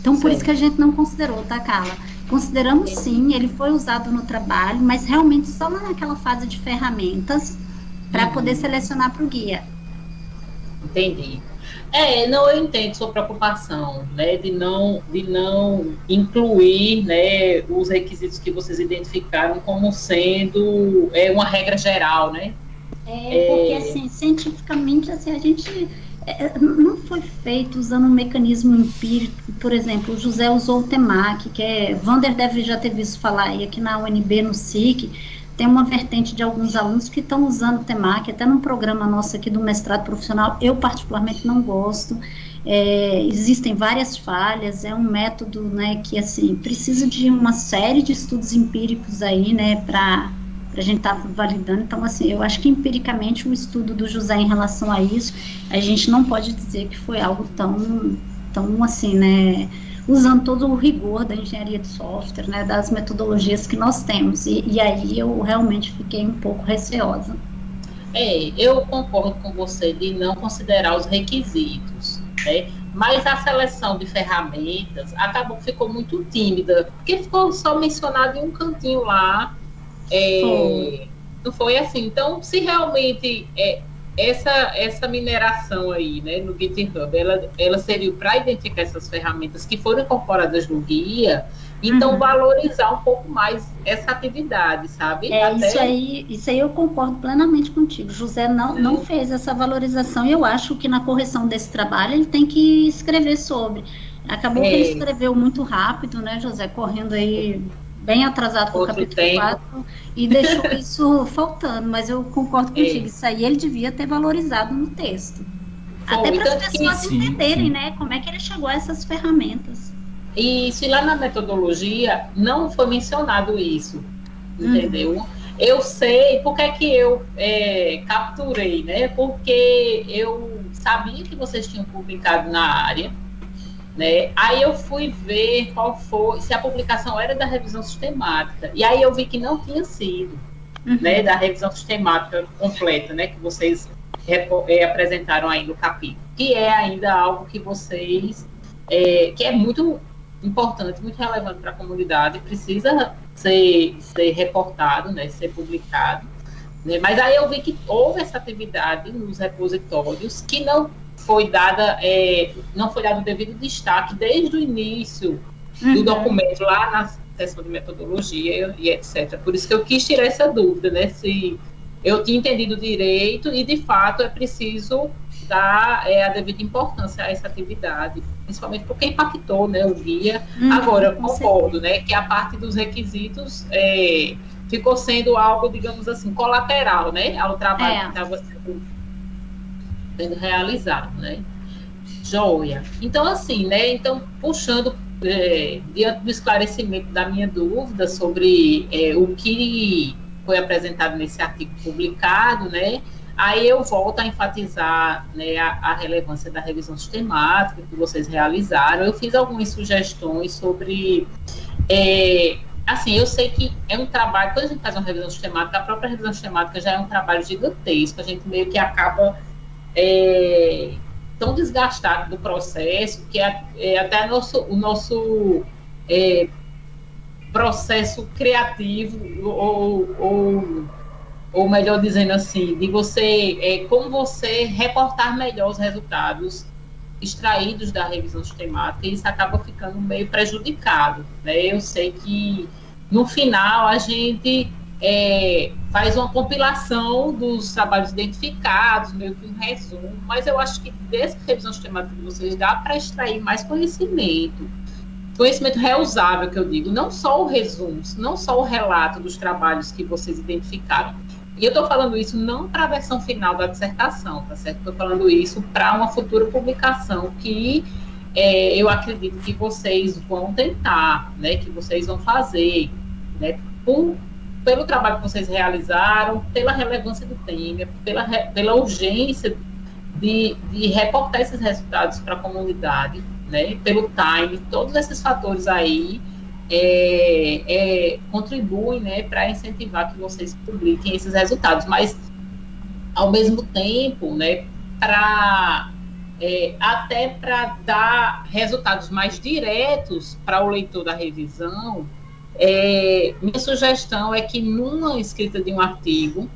Então, por sim. isso que a gente não considerou, tá, Carla? Consideramos sim, ele foi usado no trabalho, mas realmente só naquela fase de ferramentas para poder selecionar para o guia. Entendi. É, não, eu entendo sua preocupação, né, de não, de não incluir, né, os requisitos que vocês identificaram como sendo é, uma regra geral, né? É, porque, é... assim, cientificamente, assim, a gente é, não foi feito usando um mecanismo empírico, por exemplo, o José usou o TEMAC, que é, Vander deve já ter visto falar, e aqui na UNB, no SIC, tem uma vertente de alguns alunos que estão usando o TEMAC, até num programa nosso aqui do mestrado profissional, eu particularmente não gosto, é, existem várias falhas, é um método, né, que, assim, precisa de uma série de estudos empíricos aí, né, para a gente estar tá validando, então, assim, eu acho que empiricamente o estudo do José em relação a isso, a gente não pode dizer que foi algo tão, tão assim, né, usando todo o rigor da engenharia de software, né, das metodologias que nós temos. E, e aí eu realmente fiquei um pouco receosa. É, eu concordo com você de não considerar os requisitos, né? Mas a seleção de ferramentas acabou ficou muito tímida, porque ficou só mencionado em um cantinho lá. É, foi. Não foi assim. Então, se realmente é, essa, essa mineração aí, né, no GitHub, ela, ela seria para identificar essas ferramentas que foram incorporadas no guia, então uhum. valorizar um pouco mais essa atividade, sabe? É, Até... isso aí, isso aí eu concordo plenamente contigo. José não, não fez essa valorização e eu acho que na correção desse trabalho ele tem que escrever sobre. Acabou é. que ele escreveu muito rápido, né, José, correndo aí bem atrasado com o capítulo tempo. 4 e deixou isso faltando, mas eu concordo contigo, é. isso aí ele devia ter valorizado no texto. Foi, Até para as pessoas sim, entenderem, sim. né, como é que ele chegou a essas ferramentas. E se lá na metodologia não foi mencionado isso, entendeu? Uhum. Eu sei porque é que eu é, capturei, né? Porque eu sabia que vocês tinham publicado na área, né? Aí eu fui ver qual foi, se a publicação era da revisão sistemática. E aí eu vi que não tinha sido, uhum. né, da revisão sistemática completa, né, que vocês é, apresentaram aí no capítulo, que é ainda algo que vocês, é, que é muito importante, muito relevante para a comunidade, precisa ser, ser reportado, né, ser publicado. Né? Mas aí eu vi que houve essa atividade nos repositórios que não foi dada, é, não foi dado o devido destaque desde o início uhum. do documento, lá na seção de metodologia e etc. Por isso que eu quis tirar essa dúvida, né? Se eu tinha entendido direito e, de fato, é preciso dar é, a devida importância a essa atividade, principalmente porque impactou né, o guia. Uhum, Agora, eu concordo né, que a parte dos requisitos é, ficou sendo algo, digamos assim, colateral né, ao trabalho é. que estava sendo sendo realizado, né? Joia. Então, assim, né? Então, puxando é, diante do esclarecimento da minha dúvida sobre é, o que foi apresentado nesse artigo publicado, né? Aí eu volto a enfatizar né, a, a, relevância da revisão sistemática que vocês realizaram. Eu fiz algumas sugestões sobre. É, assim, eu sei que é um trabalho, quando a gente faz uma revisão sistemática, a própria revisão sistemática já é um trabalho gigantesco, a gente meio que acaba é, tão desgastado do processo que é, é até nosso, o nosso é, processo criativo ou, ou, ou melhor dizendo assim, de você é, como você reportar melhor os resultados extraídos da revisão sistemática, isso acaba ficando meio prejudicado. Né? Eu sei que no final a gente é, faz uma compilação dos trabalhos identificados, meio que um resumo, mas eu acho que dessa revisão sistemática de vocês dá para extrair mais conhecimento. Conhecimento reusável, que eu digo, não só o resumo, não só o relato dos trabalhos que vocês identificaram, e eu estou falando isso não para a versão final da dissertação, tá certo? Estou falando isso para uma futura publicação que é, eu acredito que vocês vão tentar, né? Que vocês vão fazer, né? Por, pelo trabalho que vocês realizaram, pela relevância do tema, pela, pela urgência de, de reportar esses resultados para a comunidade, né? Pelo time, todos esses fatores aí é, é, contribuem né, para incentivar que vocês publiquem esses resultados, mas ao mesmo tempo, né, para é, até para dar resultados mais diretos para o leitor da revisão, é, minha sugestão é que numa escrita de um artigo,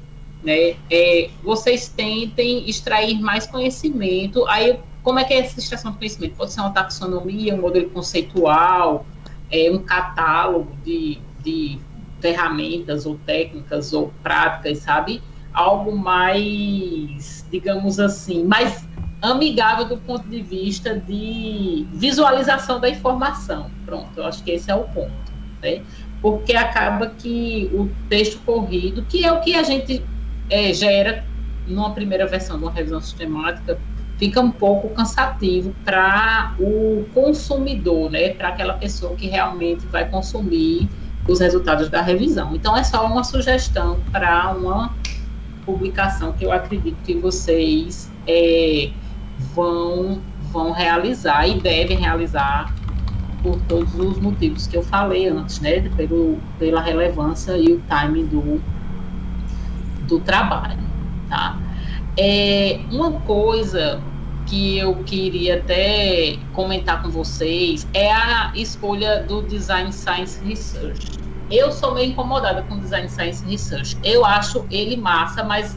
né, é, vocês tentem extrair mais conhecimento. Aí, como é que é essa extração de conhecimento? Pode ser uma taxonomia, um modelo conceitual, é, um catálogo de, de ferramentas ou técnicas ou práticas, sabe? Algo mais, digamos assim, mais amigável do ponto de vista de visualização da informação. Pronto, eu acho que esse é o ponto, né? Porque acaba que o texto corrido, que é o que a gente é, gera numa primeira versão de uma revisão sistemática, fica um pouco cansativo para o consumidor, né? Para aquela pessoa que realmente vai consumir os resultados da revisão. Então é só uma sugestão para uma publicação que eu acredito que vocês é, vão vão realizar e devem realizar por todos os motivos que eu falei antes, né? Pelo, pela relevância e o timing do, do trabalho, tá? É, uma coisa que eu queria até comentar com vocês é a escolha do Design Science Research. Eu sou meio incomodada com o Design Science Research. Eu acho ele massa, mas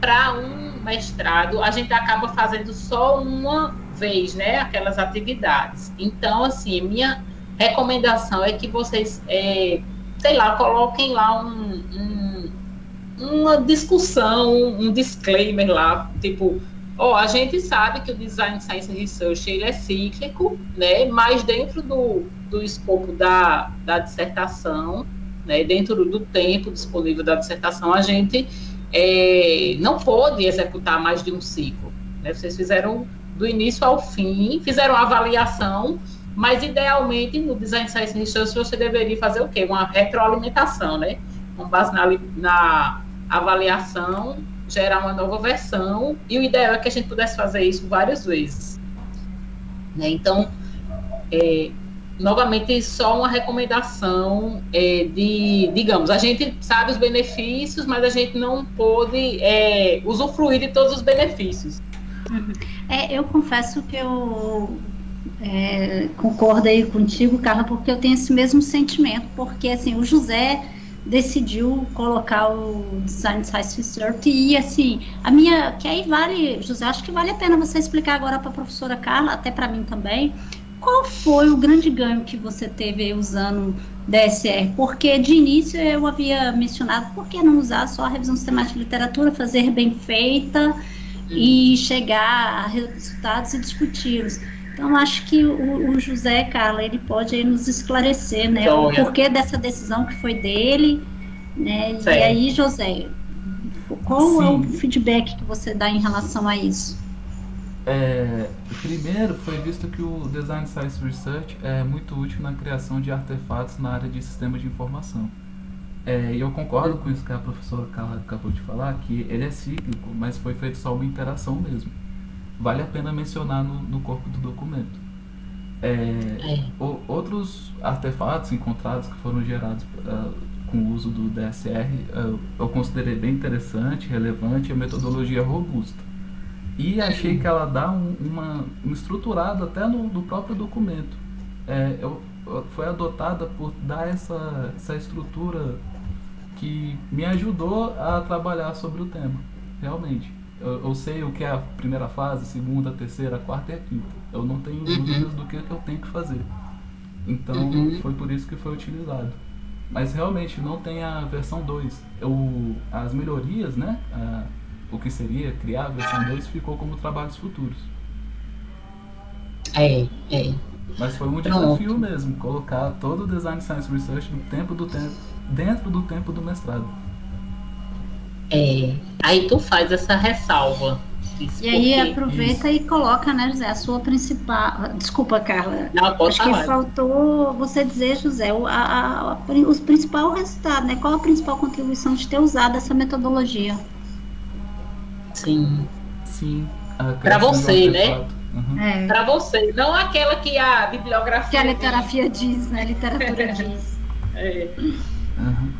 para um mestrado a gente acaba fazendo só uma vez, né? Aquelas atividades. Então, assim, minha recomendação é que vocês, é, sei lá, coloquem lá um, um uma discussão, um disclaimer lá, tipo, ó, a gente sabe que o Design Science Research ele é cíclico, né, mas dentro do, do escopo da, da dissertação, né, dentro do tempo disponível da dissertação, a gente é, não pode executar mais de um ciclo. Né? Vocês fizeram do início ao fim, fizeram uma avaliação, mas idealmente no Design Science Research você deveria fazer o quê? Uma retroalimentação, né? Com base na, na avaliação, gerar uma nova versão, e o ideal é que a gente pudesse fazer isso várias vezes. Né? Então, é, novamente, só uma recomendação é, de, digamos, a gente sabe os benefícios, mas a gente não pôde é, usufruir de todos os benefícios. Uhum. É, eu confesso que eu é, concordo aí contigo, Carla, porque eu tenho esse mesmo sentimento, porque assim, o José decidiu colocar o Design Science Research e assim, a minha, que aí vale, José, acho que vale a pena você explicar agora para a professora Carla, até para mim também, qual foi o grande ganho que você teve usando DSR? Porque de início eu havia mencionado, por que não usar só a revisão sistemática de literatura, fazer bem feita e chegar a resultados e discuti-los. Então, acho que o, o, José, Carla, ele pode nos esclarecer, né, então, o porquê dessa decisão que foi dele, né, e aí, José, qual Sim. é o feedback que você dá em relação a isso? É, primeiro, foi visto que o Design Science Research é muito útil na criação de artefatos na área de sistemas de informação. É, e eu concordo com isso que a professora Carla acabou de falar, que ele é cíclico, mas foi feito só uma interação mesmo vale a pena mencionar no, no corpo do documento. É, é. O, outros artefatos encontrados que foram gerados uh, com o uso do DSR uh, eu considerei bem interessante, relevante e a metodologia robusta. E achei que ela dá um, uma, uma estruturada até no, no próprio documento. É, eu, foi adotada por dar essa, essa estrutura que me ajudou a trabalhar sobre o tema, realmente. Eu, eu, sei o que é a primeira fase, segunda, terceira, quarta e a quinta. Eu não tenho uhum. dúvidas do que, que eu tenho que fazer. Então uhum. foi por isso que foi utilizado. Mas realmente não tem a versão 2. as melhorias, né? A, o que seria criar a versão 2 ficou como trabalhos futuros. É, é. Mas foi um desafio mesmo, colocar todo o Design Science Research no tempo do tempo, dentro do tempo do mestrado. É, aí tu faz essa ressalva. E aí aproveita isso. e coloca, né, José, a sua principal. Desculpa, Carla. Não, Acho falar. que faltou você dizer, José, o, a, a, os principal resultado, né? Qual a principal contribuição de ter usado essa metodologia? Sim. Sim. Para você, né? Uhum. É. Para você, não aquela que a bibliografia. Que a litografia diz, diz né? A literatura diz. É. Uhum.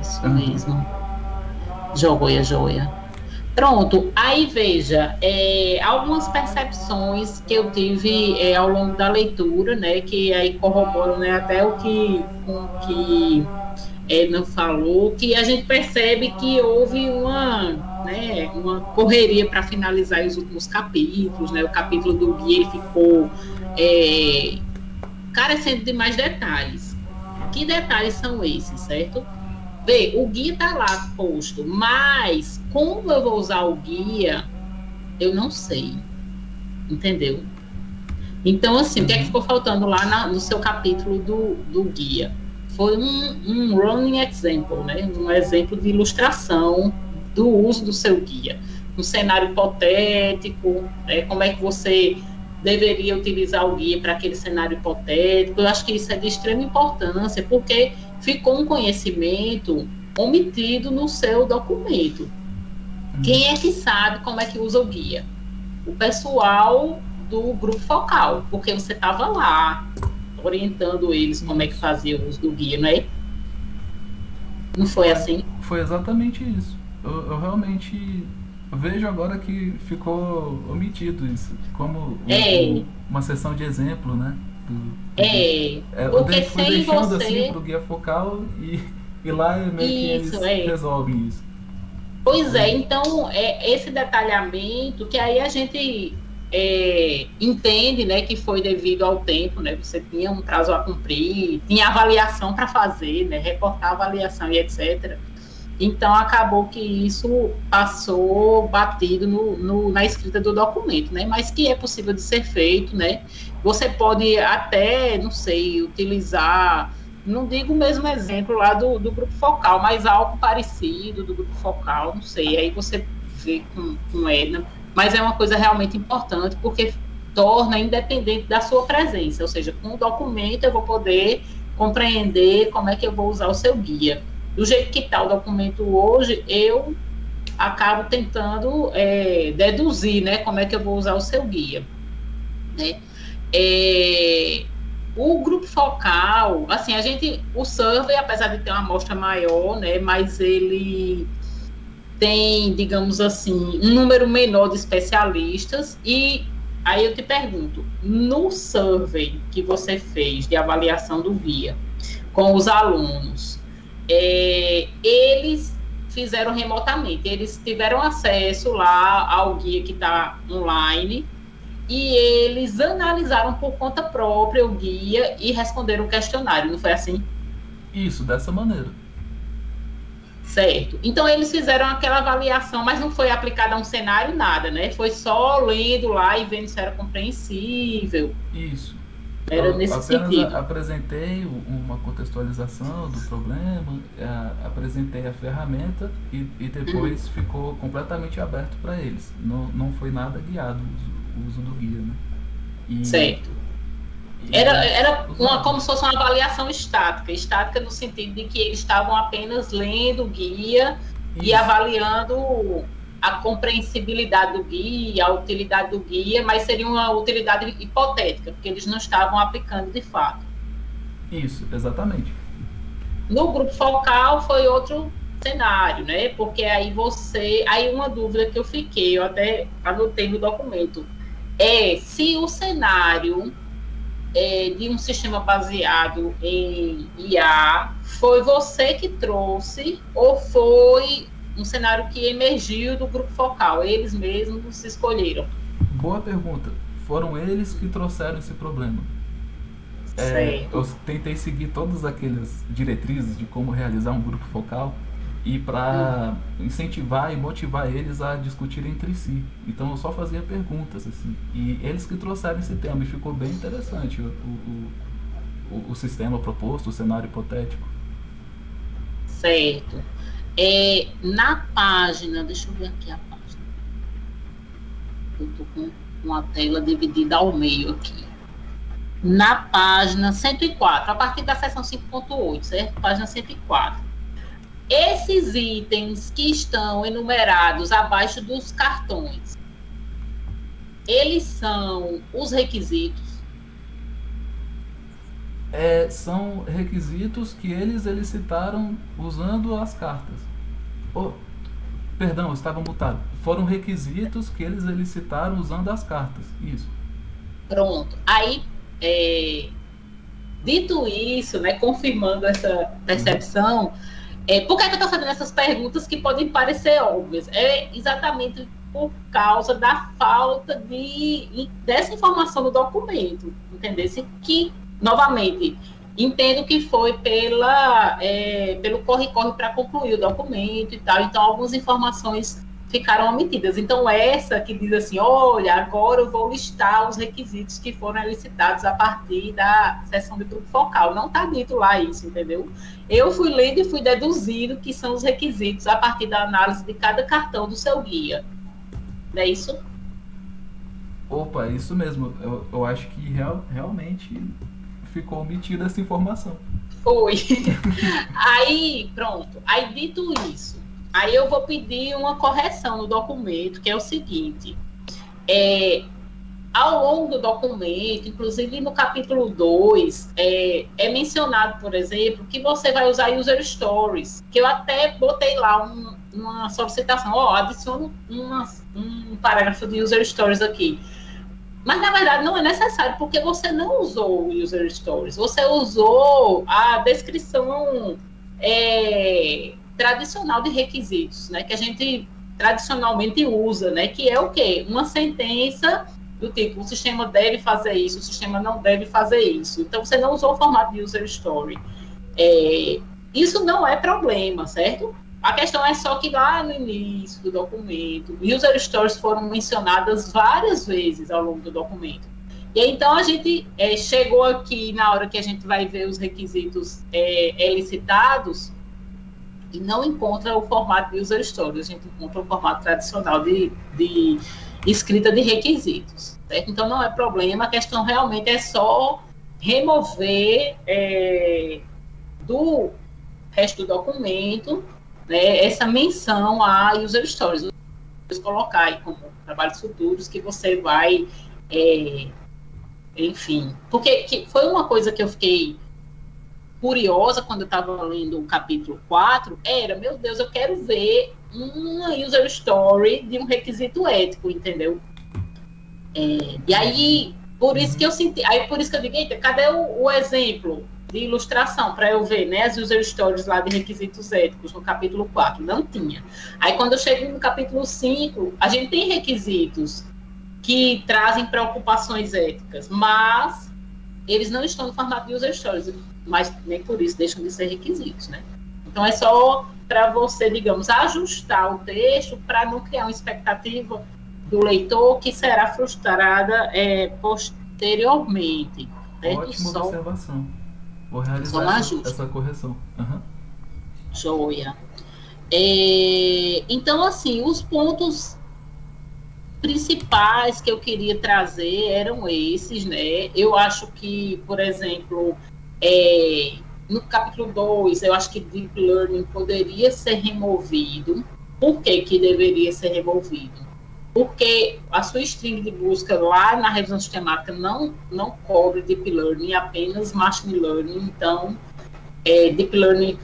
Isso mesmo. Joia, joia. Pronto, aí veja, é, algumas percepções que eu tive é, ao longo da leitura, né, que aí corroboram né, até o que, com que Edna falou, que a gente percebe que houve uma, né, uma correria para finalizar os últimos capítulos, né, o capítulo do guia ele ficou é, carecendo de mais detalhes. Que detalhes são esses, certo? Vê, o guia está lá posto, mas como eu vou usar o guia, eu não sei. Entendeu? Então, assim, o que é que uhum. ficou faltando lá na, no seu capítulo do, do guia? Foi um, um running example, né? Um exemplo de ilustração do uso do seu guia. Um cenário hipotético, né? como é que você deveria utilizar o guia para aquele cenário hipotético. Eu acho que isso é de extrema importância, porque ficou um conhecimento omitido no seu documento. Quem é que sabe como é que usa o guia? O pessoal do grupo focal, porque você estava lá orientando eles como é que fazia o uso do guia, não é? Não foi assim? Foi exatamente isso. Eu, eu realmente vejo agora que ficou omitido isso, como é. uma sessão de exemplo, né? Do, é, é, porque sem deixando você... assim pro guia focal e, e lá é meio isso, que eles é. resolvem isso. Pois é, então é esse detalhamento que aí a gente é, entende, né, que foi devido ao tempo, né, você tinha um prazo a cumprir, tinha avaliação para fazer, né, reportar avaliação e etc. Então acabou que isso passou batido no, no, na escrita do documento, né? Mas que é possível de ser feito, né? Você pode até, não sei, utilizar, não digo o mesmo exemplo lá do, do grupo focal, mas algo parecido do grupo focal, não sei. Aí você vê com, com Edna, mas é uma coisa realmente importante porque torna independente da sua presença, ou seja, com o documento eu vou poder compreender como é que eu vou usar o seu guia do jeito que está o documento hoje, eu acabo tentando é, deduzir, né, como é que eu vou usar o seu guia, né? É, o grupo focal, assim, a gente, o survey, apesar de ter uma amostra maior, né, mas ele tem, digamos assim, um número menor de especialistas e aí eu te pergunto, no survey que você fez de avaliação do guia com os alunos, é, eles fizeram remotamente. Eles tiveram acesso lá ao guia que está online e eles analisaram por conta própria o guia e responderam o questionário, não foi assim? Isso, dessa maneira. Certo. Então eles fizeram aquela avaliação, mas não foi aplicada a um cenário nada, né? Foi só lendo lá e vendo se era compreensível. Isso. Era eu nesse sentido. apresentei uma contextualização do problema, a, apresentei a ferramenta e, e depois uhum. ficou completamente aberto para eles. Não, não foi nada guiado o uso, do guia, né? E, certo. era era uma, como se fosse uma avaliação estática, estática no sentido de que eles estavam apenas lendo o guia Isso. e avaliando a compreensibilidade do guia, a utilidade do guia, mas seria uma utilidade hipotética, porque eles não estavam aplicando de fato. Isso, exatamente. No grupo focal foi outro cenário, né? Porque aí você. Aí uma dúvida que eu fiquei, eu até anotei no documento, é se o cenário é, de um sistema baseado em IA foi você que trouxe ou foi um cenário que emergiu do grupo focal? Eles mesmos se escolheram? Boa pergunta. Foram eles que trouxeram esse problema. É, eu tentei seguir todas aquelas diretrizes de como realizar um grupo focal e para incentivar e motivar eles a discutir entre si. Então eu só fazia perguntas assim. E eles que trouxeram esse tema e ficou bem interessante o, o, o, o sistema proposto, o cenário hipotético. Certo. É, na página, deixa eu ver aqui a página. Eu tô com uma tela dividida ao meio aqui. Na página 104, a partir da seção 5.8, certo? Página 104 esses itens que estão enumerados abaixo dos cartões, eles são os requisitos? É, são requisitos que eles elicitaram usando as cartas. Oh, perdão, estava mutado. Foram requisitos que eles elicitaram usando as cartas. Isso. Pronto. Aí, é, dito isso, né, confirmando essa percepção, é, por que, é eu estou fazendo essas perguntas que podem parecer óbvias? É exatamente por causa da falta de, dessa informação no documento, entendesse? Que, novamente, entendo que foi pela, é, pelo corre-corre para concluir o documento e tal, então algumas informações ficaram omitidas. Então, essa que diz assim: olha, agora eu vou listar os requisitos que foram elicitados a partir da sessão de grupo focal. Não está dito lá isso, entendeu? Eu fui lendo e fui deduzindo que são os requisitos a partir da análise de cada cartão do seu guia. Não é isso? Opa, isso mesmo. Eu, eu acho que real, realmente ficou omitida essa informação. Foi. Aí, pronto. Aí, dito isso, Aí eu vou pedir uma correção no documento, que é o seguinte: é, ao longo do documento, inclusive no capítulo 2, é, é, mencionado, por exemplo, que você vai usar user stories, que eu até botei lá um, uma solicitação, ó, oh, adiciono uma, um parágrafo de user stories aqui. Mas na verdade não é necessário, porque você não usou o user stories, você usou a descrição é, tradicional de requisitos, né, que a gente tradicionalmente usa, né, que é o quê? Uma sentença do tipo, o sistema deve fazer isso, o sistema não deve fazer isso. Então, você não usou o formato de user story. É, isso não é problema, certo? A questão é só que lá no início do documento, user stories foram mencionadas várias vezes ao longo do documento. E então a gente é, chegou aqui na hora que a gente vai ver os requisitos é, elicitados, e não encontra o formato de user stories, a gente encontra o formato tradicional de, de escrita de requisitos. Certo? Então não é problema, a questão realmente é só remover é, do resto do documento né, essa menção a user stories. Colocar aí como trabalhos futuros que você vai, é, enfim, porque foi uma coisa que eu fiquei curiosa quando eu estava lendo o capítulo 4 era, meu Deus, eu quero ver uma user story de um requisito ético, entendeu? É, e aí, por isso que eu senti, aí por isso que eu digo, cadê o, o exemplo de ilustração para eu ver, né, as user stories lá de requisitos éticos no capítulo 4? Não tinha. Aí quando eu chego no capítulo 5, a gente tem requisitos que trazem preocupações éticas, mas eles não estão no formato de user stories mas nem por isso deixam de ser requisitos, né? Então é só para você, digamos, ajustar o texto para não criar uma expectativa do leitor que será frustrada é, posteriormente. Né? Ótima só, observação. Vou realizar essa, essa, correção. Uhum. Joia. É, então, assim, os pontos principais que eu queria trazer eram esses, né? Eu acho que, por exemplo, é, no capítulo 2, eu acho que Deep Learning poderia ser removido. Por que, que deveria ser removido? Porque a sua string de busca lá na revisão sistemática não, não cobre Deep Learning, apenas Machine Learning. Então, é, Deep Learning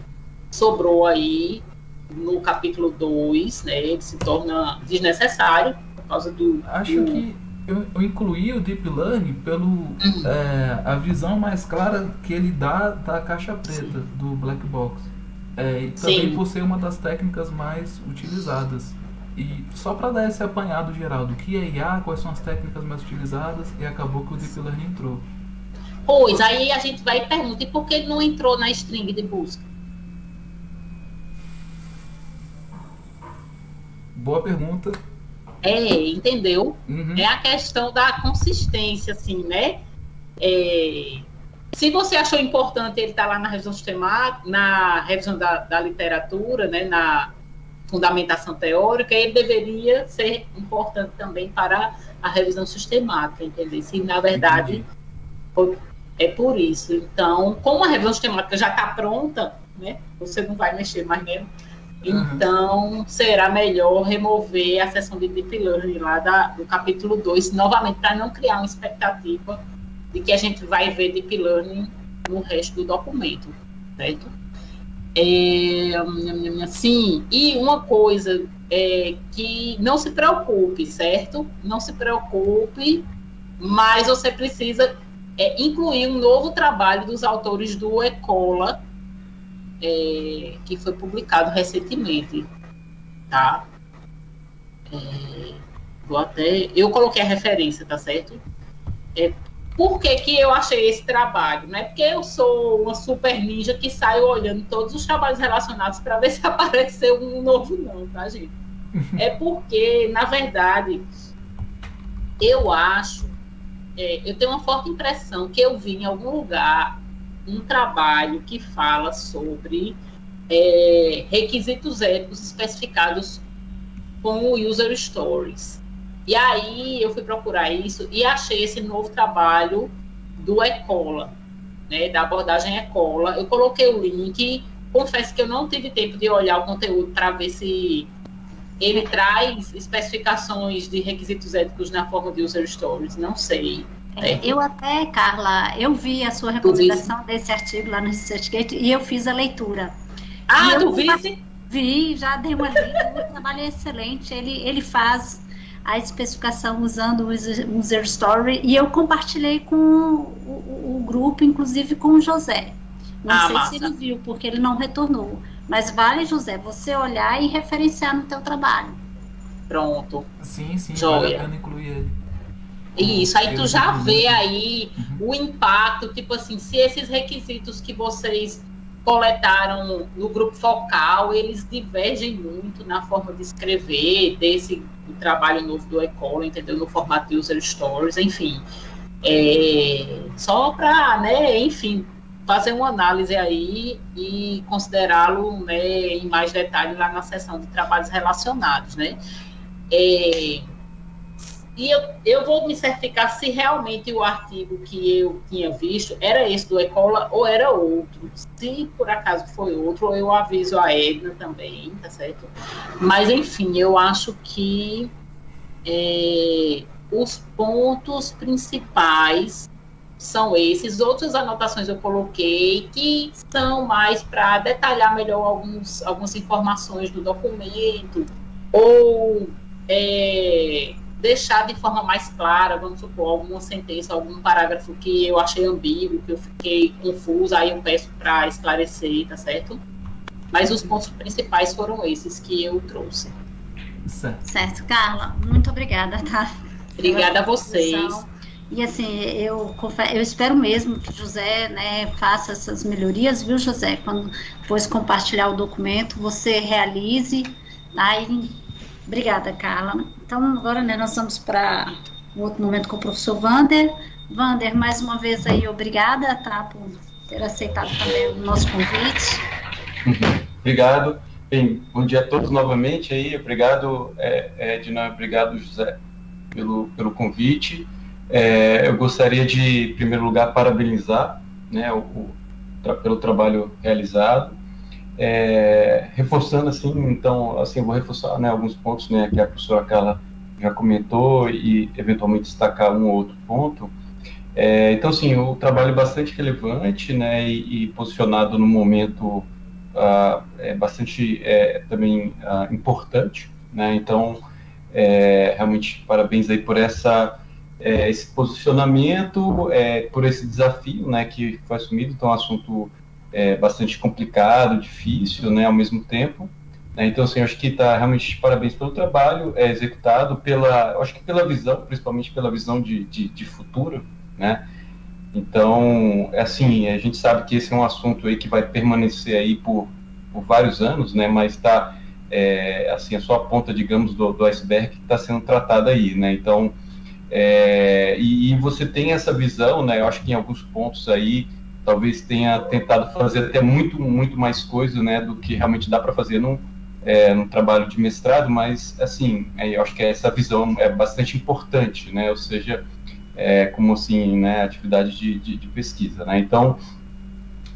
sobrou aí no capítulo 2, né, ele se torna desnecessário por causa do. Acho do... que eu, eu, incluí o Deep Learning pelo uhum. é, a visão mais clara que ele dá da caixa preta Sim. do Black Box. É, e também Sim. por ser uma das técnicas mais utilizadas. E só para dar esse apanhado geral do que é IA, quais são as técnicas mais utilizadas, e acabou que o Deep Learning entrou. Pois, aí a gente vai e pergunta, e por que ele não entrou na string de busca? Boa pergunta. É, entendeu? Uhum. É a questão da consistência, assim, né? É, se você achou importante ele estar tá lá na revisão sistemática, na revisão da, da literatura, né, na fundamentação teórica, ele deveria ser importante também para a revisão sistemática, entendeu? Se na verdade foi, é por isso. Então, como a revisão sistemática já está pronta, né, você não vai mexer mais nele. Então, uhum. será melhor remover a sessão de Deep Learning lá da, do capítulo 2, novamente, para não criar uma expectativa de que a gente vai ver Deep Learning no resto do documento, certo? É, sim, e uma coisa é que não se preocupe, certo? Não se preocupe, mas você precisa é, incluir um novo trabalho dos autores do Ecola, é, que foi publicado recentemente, tá? É, vou até, eu coloquei a referência, tá certo? É, por que, que eu achei esse trabalho? Não é porque eu sou uma super ninja que saio olhando todos os trabalhos relacionados para ver se apareceu um novo, não, tá, gente? É porque, na verdade, eu acho, é, eu tenho uma forte impressão que eu vi em algum lugar um trabalho que fala sobre é, requisitos éticos especificados com o User Stories. E aí eu fui procurar isso e achei esse novo trabalho do Ecola, né, da abordagem Ecola. Eu coloquei o link, confesso que eu não tive tempo de olhar o conteúdo para ver se ele traz especificações de requisitos éticos na forma de User Stories, não sei. É, eu até, Carla, eu vi a sua recomendação desse artigo lá no ResearchGate e eu fiz a leitura. Ah, tu viste? Vi, já dei uma lida, o trabalho é excelente. Ele, ele faz a especificação usando o User Story e eu compartilhei com o, o, o grupo, inclusive com o José. Não ah, sei massa. se ele viu, porque ele não retornou. Mas vale, José, você olhar e referenciar no teu trabalho. Pronto. Sim, sim, Joia. vale a pena incluir ele. Isso, aí tu já vê aí uhum. o impacto, tipo assim, se esses requisitos que vocês coletaram no grupo focal, eles divergem muito na forma de escrever desse trabalho novo do Ecola, entendeu? No formato de user stories, enfim. É, só para, né, enfim, fazer uma análise aí e considerá-lo né, em mais detalhe lá na seção de trabalhos relacionados, né? É, e eu, eu vou me certificar se realmente o artigo que eu tinha visto era esse do Ecola ou era outro. Se por acaso foi outro, eu aviso a Edna também, tá certo? Mas, enfim, eu acho que é, os pontos principais são esses. Outras anotações eu coloquei que são mais para detalhar melhor alguns, algumas informações do documento ou é, deixar de forma mais clara, vamos supor, alguma sentença, algum parágrafo que eu achei ambíguo, que eu fiquei confusa, aí eu peço para esclarecer, tá certo? Mas os pontos principais foram esses que eu trouxe. Certo, certo Carla, muito obrigada, tá? Obrigada a vocês. E assim, eu, eu espero mesmo que José né, faça essas melhorias, viu, José? Quando depois compartilhar o documento, você realize, tá? Obrigada, Carla. Então, agora né, nós vamos para um outro momento com o professor Vander. Vander, mais uma vez aí, obrigada, tá, por ter aceitado também o nosso convite. Obrigado. Bem, bom dia a todos novamente aí. Obrigado, é, Edna, obrigado, José, pelo, pelo convite. É, eu gostaria de, em primeiro lugar, parabenizar né, o, o pelo trabalho realizado é, reforçando assim, então, assim, vou reforçar né, alguns pontos né, que a professora Carla já comentou e eventualmente destacar um ou outro ponto. É, então, assim, o trabalho é bastante relevante né, e, e posicionado no momento uh, é bastante é, também uh, importante, né? Então, é, realmente parabéns aí por essa é, esse posicionamento, é, por esse desafio, né, que foi assumido. Então, assunto é, bastante complicado, difícil, né, ao mesmo tempo. Né? Então, assim, acho que está realmente parabéns pelo trabalho é, executado, pela, acho que pela visão, principalmente pela visão de, de, de futuro, né? Então, é assim, a gente sabe que esse é um assunto aí que vai permanecer aí por, por vários anos, né? Mas está, é, assim, é a ponta, digamos, do, do iceberg que está sendo tratada aí, né? Então, é, e, e, você tem essa visão, né? Eu acho que em alguns pontos aí, talvez tenha tentado fazer até muito, muito mais coisa, né? Do que realmente dá para fazer num, é, num trabalho de mestrado, mas, assim, é, eu acho que essa visão é bastante importante, né? Ou seja, é, como assim, né, atividade de, de, de pesquisa, né? Então,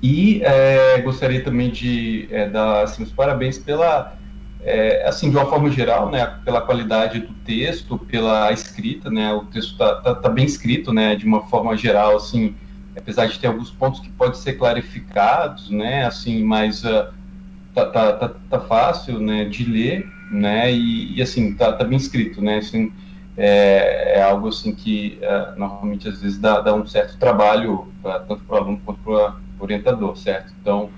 e é, gostaria também de é, dar assim, os parabéns pela, é, assim, de uma forma geral, né, pela qualidade do texto, pela escrita, né, o texto está tá, tá, bem escrito, né, de uma forma geral, assim, apesar de ter alguns pontos que podem ser clarificados, né, assim, mas uh, tá, tá, tá, fácil, né, de ler, né, e, e assim, tá, tá bem escrito, né, assim, é, é algo assim que é, normalmente às vezes dá, dá um certo trabalho pra, tanto para o aluno quanto para o orientador, certo? Então,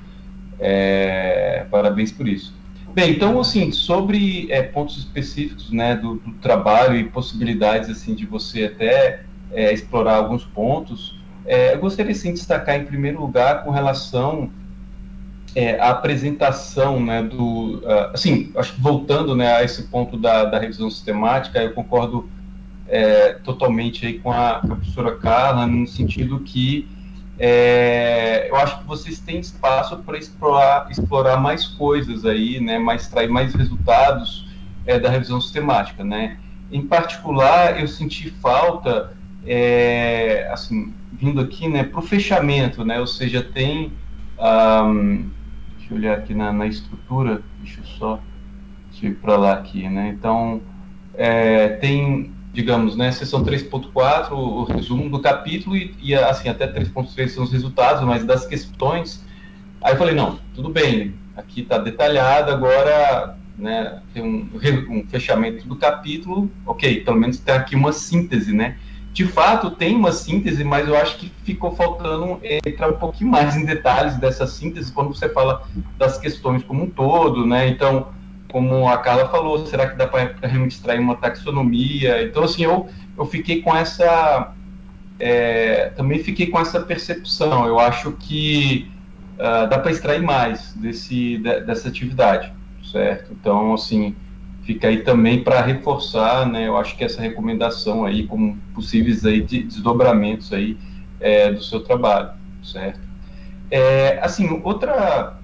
é, parabéns por isso. Bem, então assim sobre é, pontos específicos, né, do, do, trabalho e possibilidades assim de você até é, explorar alguns pontos, é, eu gostaria sim de destacar em primeiro lugar com relação é, apresentação né, do. Uh, assim, voltando né, a esse ponto da, da revisão sistemática, eu concordo é, totalmente aí com, a, professora Carla, no sentido que é, eu acho que vocês têm espaço para explorar, explorar mais coisas aí, né, mais, extrair mais resultados é, da revisão sistemática. Né? Em particular, eu senti falta, é, assim, vindo aqui, né, para o fechamento, né, ou seja, tem. Um, Deixa eu olhar aqui na, na estrutura, deixa eu só ir para lá aqui, né? Então, é, tem, digamos, né, seção 3.4, o resumo do capítulo e, e assim, até 3.3 são os resultados, mas das questões, aí eu falei, não, tudo bem, aqui está detalhado, agora né, tem um, um, fechamento do capítulo, ok, pelo menos tem aqui uma síntese, né? De fato tem uma síntese, mas eu acho que ficou faltando entrar um pouquinho mais em detalhes dessa síntese quando você fala das questões como um todo, né? Então, como a Carla falou, será que dá para realmente extrair uma taxonomia? Então, assim, eu, eu fiquei com essa. É, também fiquei com essa percepção. Eu acho que uh, dá para extrair mais desse, de, dessa atividade, certo? Então, assim, fica aí também para reforçar, né, eu acho que essa recomendação aí como possíveis aí de desdobramentos aí é, do seu trabalho, certo? É, assim, outra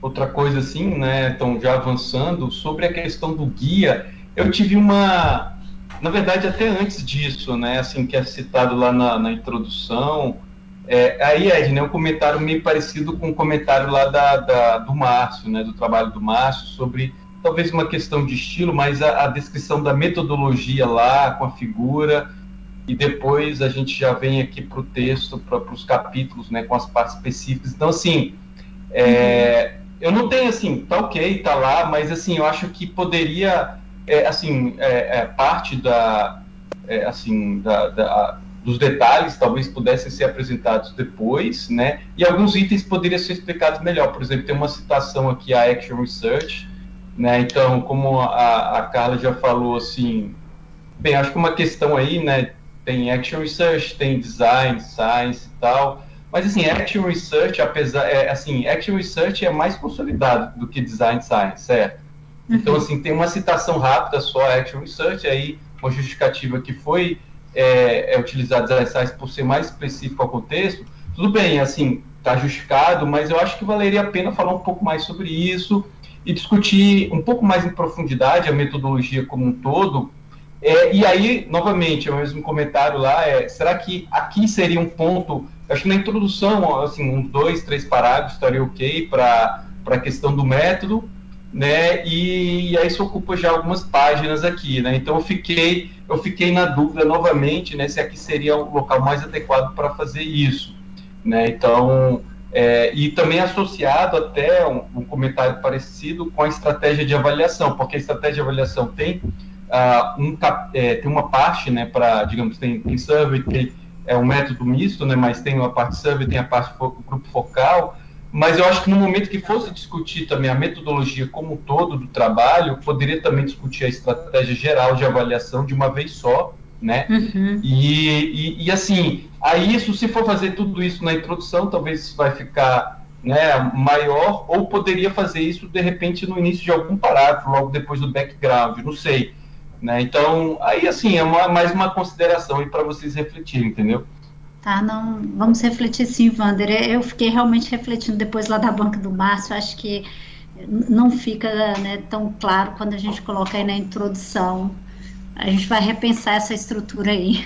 outra coisa assim, né, então já avançando sobre a questão do guia, eu tive uma, na verdade até antes disso, né, assim que é citado lá na, na introdução, é, aí Ed, né, um comentário meio parecido com o um comentário lá da, da, do Márcio, né, do trabalho do Márcio sobre talvez uma questão de estilo, mas a, a descrição da metodologia lá, com a figura, e depois a gente já vem aqui para o texto, para os capítulos, né, com as partes específicas. Então, assim, é, eu não tenho assim, tá ok, tá lá, mas assim, eu acho que poderia, é, assim, é, é parte da, é, assim, da, da, dos detalhes talvez pudessem ser apresentados depois, né, e alguns itens poderiam ser explicados melhor. Por exemplo, tem uma citação aqui a Action Research, né? Então, como a, a Carla já falou, assim, bem, acho que uma questão aí, né? Tem Action Research, tem Design, Science e tal, mas assim, Action Research, apesar, é, assim, Action Research é mais consolidado do que Design Science, certo? Uhum. Então, assim, tem uma citação rápida só, Action Research, aí uma justificativa que foi é, é utilizada Design Science por ser mais específico ao contexto, tudo bem, assim, está justificado, mas eu acho que valeria a pena falar um pouco mais sobre isso, e discutir um pouco mais em profundidade a metodologia como um todo. É, e aí, novamente, o mesmo comentário lá é: será que aqui seria um ponto? Acho que na introdução, assim, uns dois, três parágrafos estaria ok para a questão do método, né? E, e, aí isso ocupa já algumas páginas aqui, né? Então eu fiquei, eu fiquei na dúvida novamente, né? Se aqui seria o local mais adequado para fazer isso, né? Então É, e também associado até um, um, comentário parecido com a estratégia de avaliação, porque a estratégia de avaliação tem, uh, um, é, tem uma parte, né, para, digamos, tem, tem survey, tem é um método misto, né, mas tem uma parte survey, tem a parte fo grupo focal, mas eu acho que no momento que fosse discutir também a metodologia como um todo do trabalho, poderia também discutir a estratégia geral de avaliação de uma vez só, né? Uhum. E, e, e, assim, aí isso, se for fazer tudo isso na introdução, talvez isso vai ficar né, maior, ou poderia fazer isso de repente no início de algum parágrafo, logo depois do background, não sei. Né? Então, aí assim, é uma, mais uma consideração para vocês refletirem, entendeu? Tá, não, vamos refletir sim, Wander. Eu fiquei realmente refletindo depois lá da banca do Márcio, acho que não fica né, tão claro quando a gente coloca aí na introdução a gente vai repensar essa estrutura aí.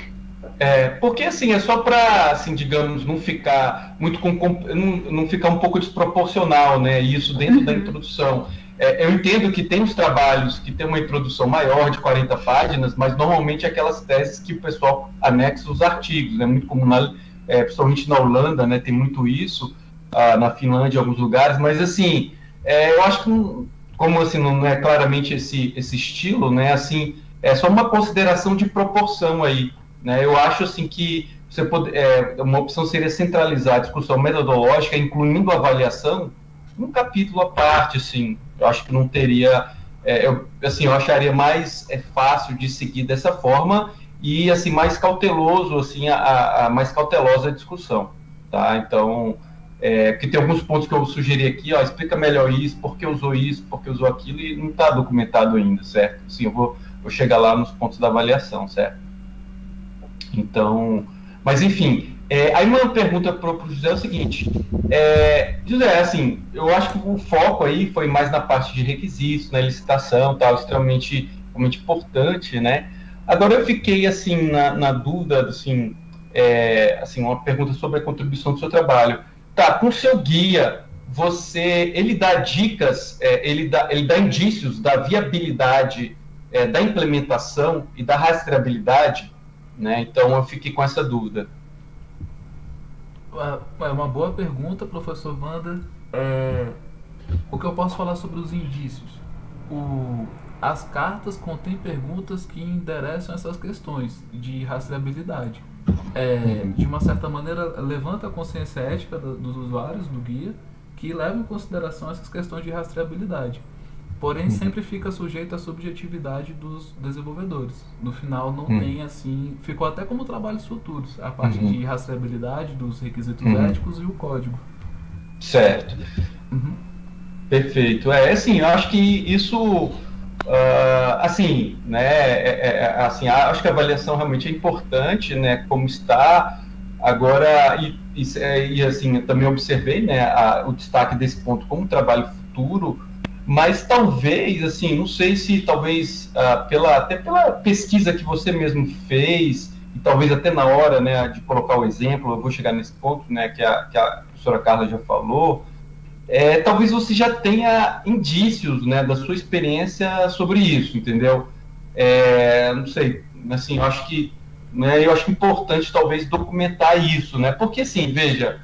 É, porque assim, é só para, assim, digamos, não ficar muito com, não, não ficar um pouco desproporcional, né? Isso dentro uhum. da introdução. É, eu entendo que tem os trabalhos que tem uma introdução maior de 40 páginas, mas normalmente é aquelas teses que o pessoal anexa os artigos, né? muito comum, na, é, principalmente na Holanda, né? Tem muito isso, ah, na Finlândia, em alguns lugares, mas assim, é, eu acho que como assim não é claramente esse esse estilo, né? Assim, é só uma consideração de proporção aí. Né? Eu acho assim que você pode, é, uma opção seria centralizar a discussão metodológica, incluindo a avaliação, num capítulo à parte. Assim, eu acho que não teria, é, eu, assim, eu acharia mais é, fácil de seguir dessa forma e assim mais cauteloso, assim, a, a mais cautelosa a discussão, tá? Então, é, porque tem alguns pontos que eu sugeri aqui, ó, explica melhor isso, por que usou isso, por que usou aquilo, e não está documentado ainda, certo? Assim, eu vou vou chegar lá nos pontos da avaliação, certo? Então, mas enfim, é, aí uma pergunta para o José é o seguinte, é, José, assim, eu acho que o foco aí foi mais na parte de requisitos, na licitação, tal, extremamente, extremamente importante, né? Agora eu fiquei assim na, na dúvida, assim, é, assim, uma pergunta sobre a contribuição do seu trabalho. Tá, com o seu guia, você, ele dá dicas, é, ele, dá, ele dá indícios da viabilidade é, da implementação e da rastreabilidade, né? Então eu fiquei com essa dúvida. É uma boa pergunta, professor Wanda. É, o que eu posso falar sobre os indícios? O, as cartas contêm perguntas que endereçam essas questões de rastreabilidade. É, de uma certa maneira, levanta a consciência ética dos usuários do guia que leva em consideração essas questões de rastreabilidade. Porém, uhum. sempre fica sujeito à subjetividade dos desenvolvedores. No final, não uhum. tem assim. Ficou até como trabalhos futuros a parte uhum. de rastreabilidade dos requisitos uhum. éticos e o código. Certo. Uhum. Perfeito. É assim, eu acho que isso. Uh, assim, né, é, é, é, assim, acho que a avaliação realmente é importante, né, como está agora e, e, e assim, eu também observei, né, a, o destaque desse ponto como trabalho futuro, mas talvez, assim, não sei se talvez uh, pela, até pela pesquisa que você mesmo fez, e talvez até na hora né, de colocar o exemplo, eu vou chegar nesse ponto né, que, a, que a professora Carla já falou, é, talvez você já tenha indícios né, da sua experiência sobre isso, entendeu? É, não sei, assim, eu acho que né, eu acho importante talvez documentar isso, né? Porque assim, veja,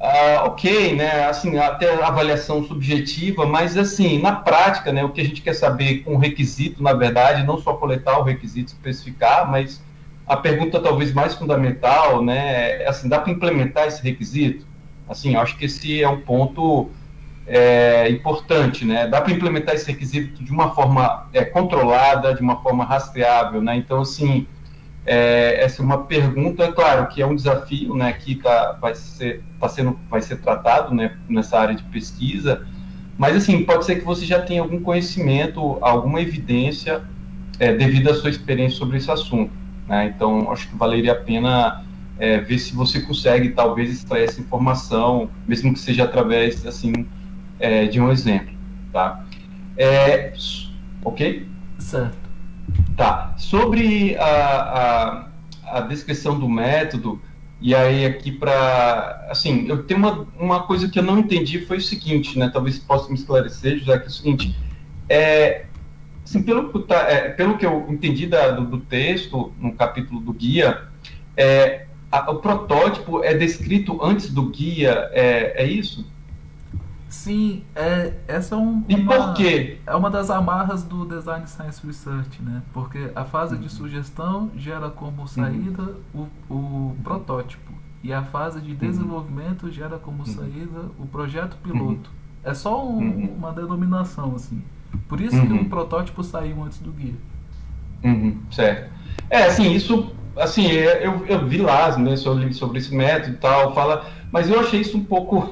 ah, ok, né, assim, até avaliação subjetiva, mas assim, na prática, né, o que a gente quer saber com o requisito, na verdade, não só coletar o requisito, especificar, mas a pergunta talvez mais fundamental, né, é assim, dá para implementar esse requisito? Assim, acho que esse é um ponto é, importante, né, dá para implementar esse requisito de uma forma é, controlada, de uma forma rastreável, né, então, assim, é, essa é uma pergunta, claro, que é um desafio, né, que tá, vai, ser, tá sendo, vai ser tratado né, nessa área de pesquisa, mas assim, pode ser que você já tenha algum conhecimento, alguma evidência é, devido à sua experiência sobre esse assunto. Né? Então, acho que valeria a pena é, ver se você consegue, talvez, extrair essa informação, mesmo que seja através, assim, é, de um exemplo, tá? É, ok? Certo. Tá. Sobre a, a, a descrição do método, e aí aqui para, assim, eu tenho uma, uma coisa que eu não entendi foi o seguinte, né? Talvez possa me esclarecer, já que é o seguinte, é, assim, pelo, é, pelo que eu entendi da, do, do, texto no capítulo do guia, é, a, o protótipo é descrito antes do guia, é, é isso? Sim, é, essa é um, E uma, por quê? é uma das amarras do Design Science Research, né? Porque a fase de sugestão gera como saída o, o protótipo e a fase de desenvolvimento gera como saída o projeto piloto. É só um- Uhum. uma denominação assim. Por isso que Uhum. um protótipo saiu antes do guia. Uhum, certo. É, assim, isso, assim, é, eu, eu vi lá, né, sobre, sobre esse método e tal, fala, mas eu achei isso um pouco,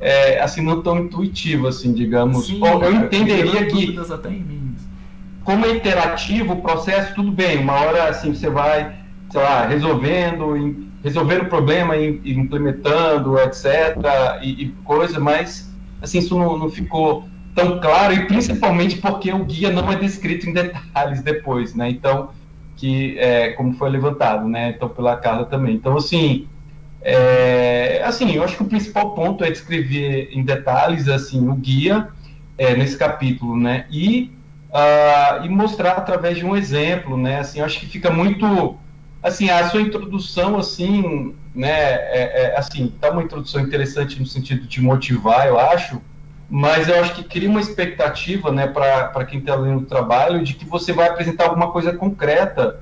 é, assim, não tão intuitivo, assim, digamos. Sim, Ou eu entenderia que, até em mim. como é interativo o processo, tudo bem, uma hora, assim, você vai, sei lá, resolvendo, resolvendo o problema, implementando, etc, e, e coisa, mas, assim, isso não, não ficou tão claro, e principalmente porque o guia não é descrito em detalhes depois, né, então, que, é, como foi levantado, né, então, pela Carla também. Então, assim, é, assim, eu acho que o principal ponto é descrever em detalhes, assim, o guia, é, nesse capítulo, né, e ah, e mostrar através de um exemplo, né? Assim, eu acho que fica muito, assim, a sua introdução, assim, né? É, é, assim, tá uma introdução interessante no sentido de motivar, eu acho, mas eu acho que cria uma expectativa, né, para quem está lendo o trabalho, de que você vai apresentar alguma coisa concreta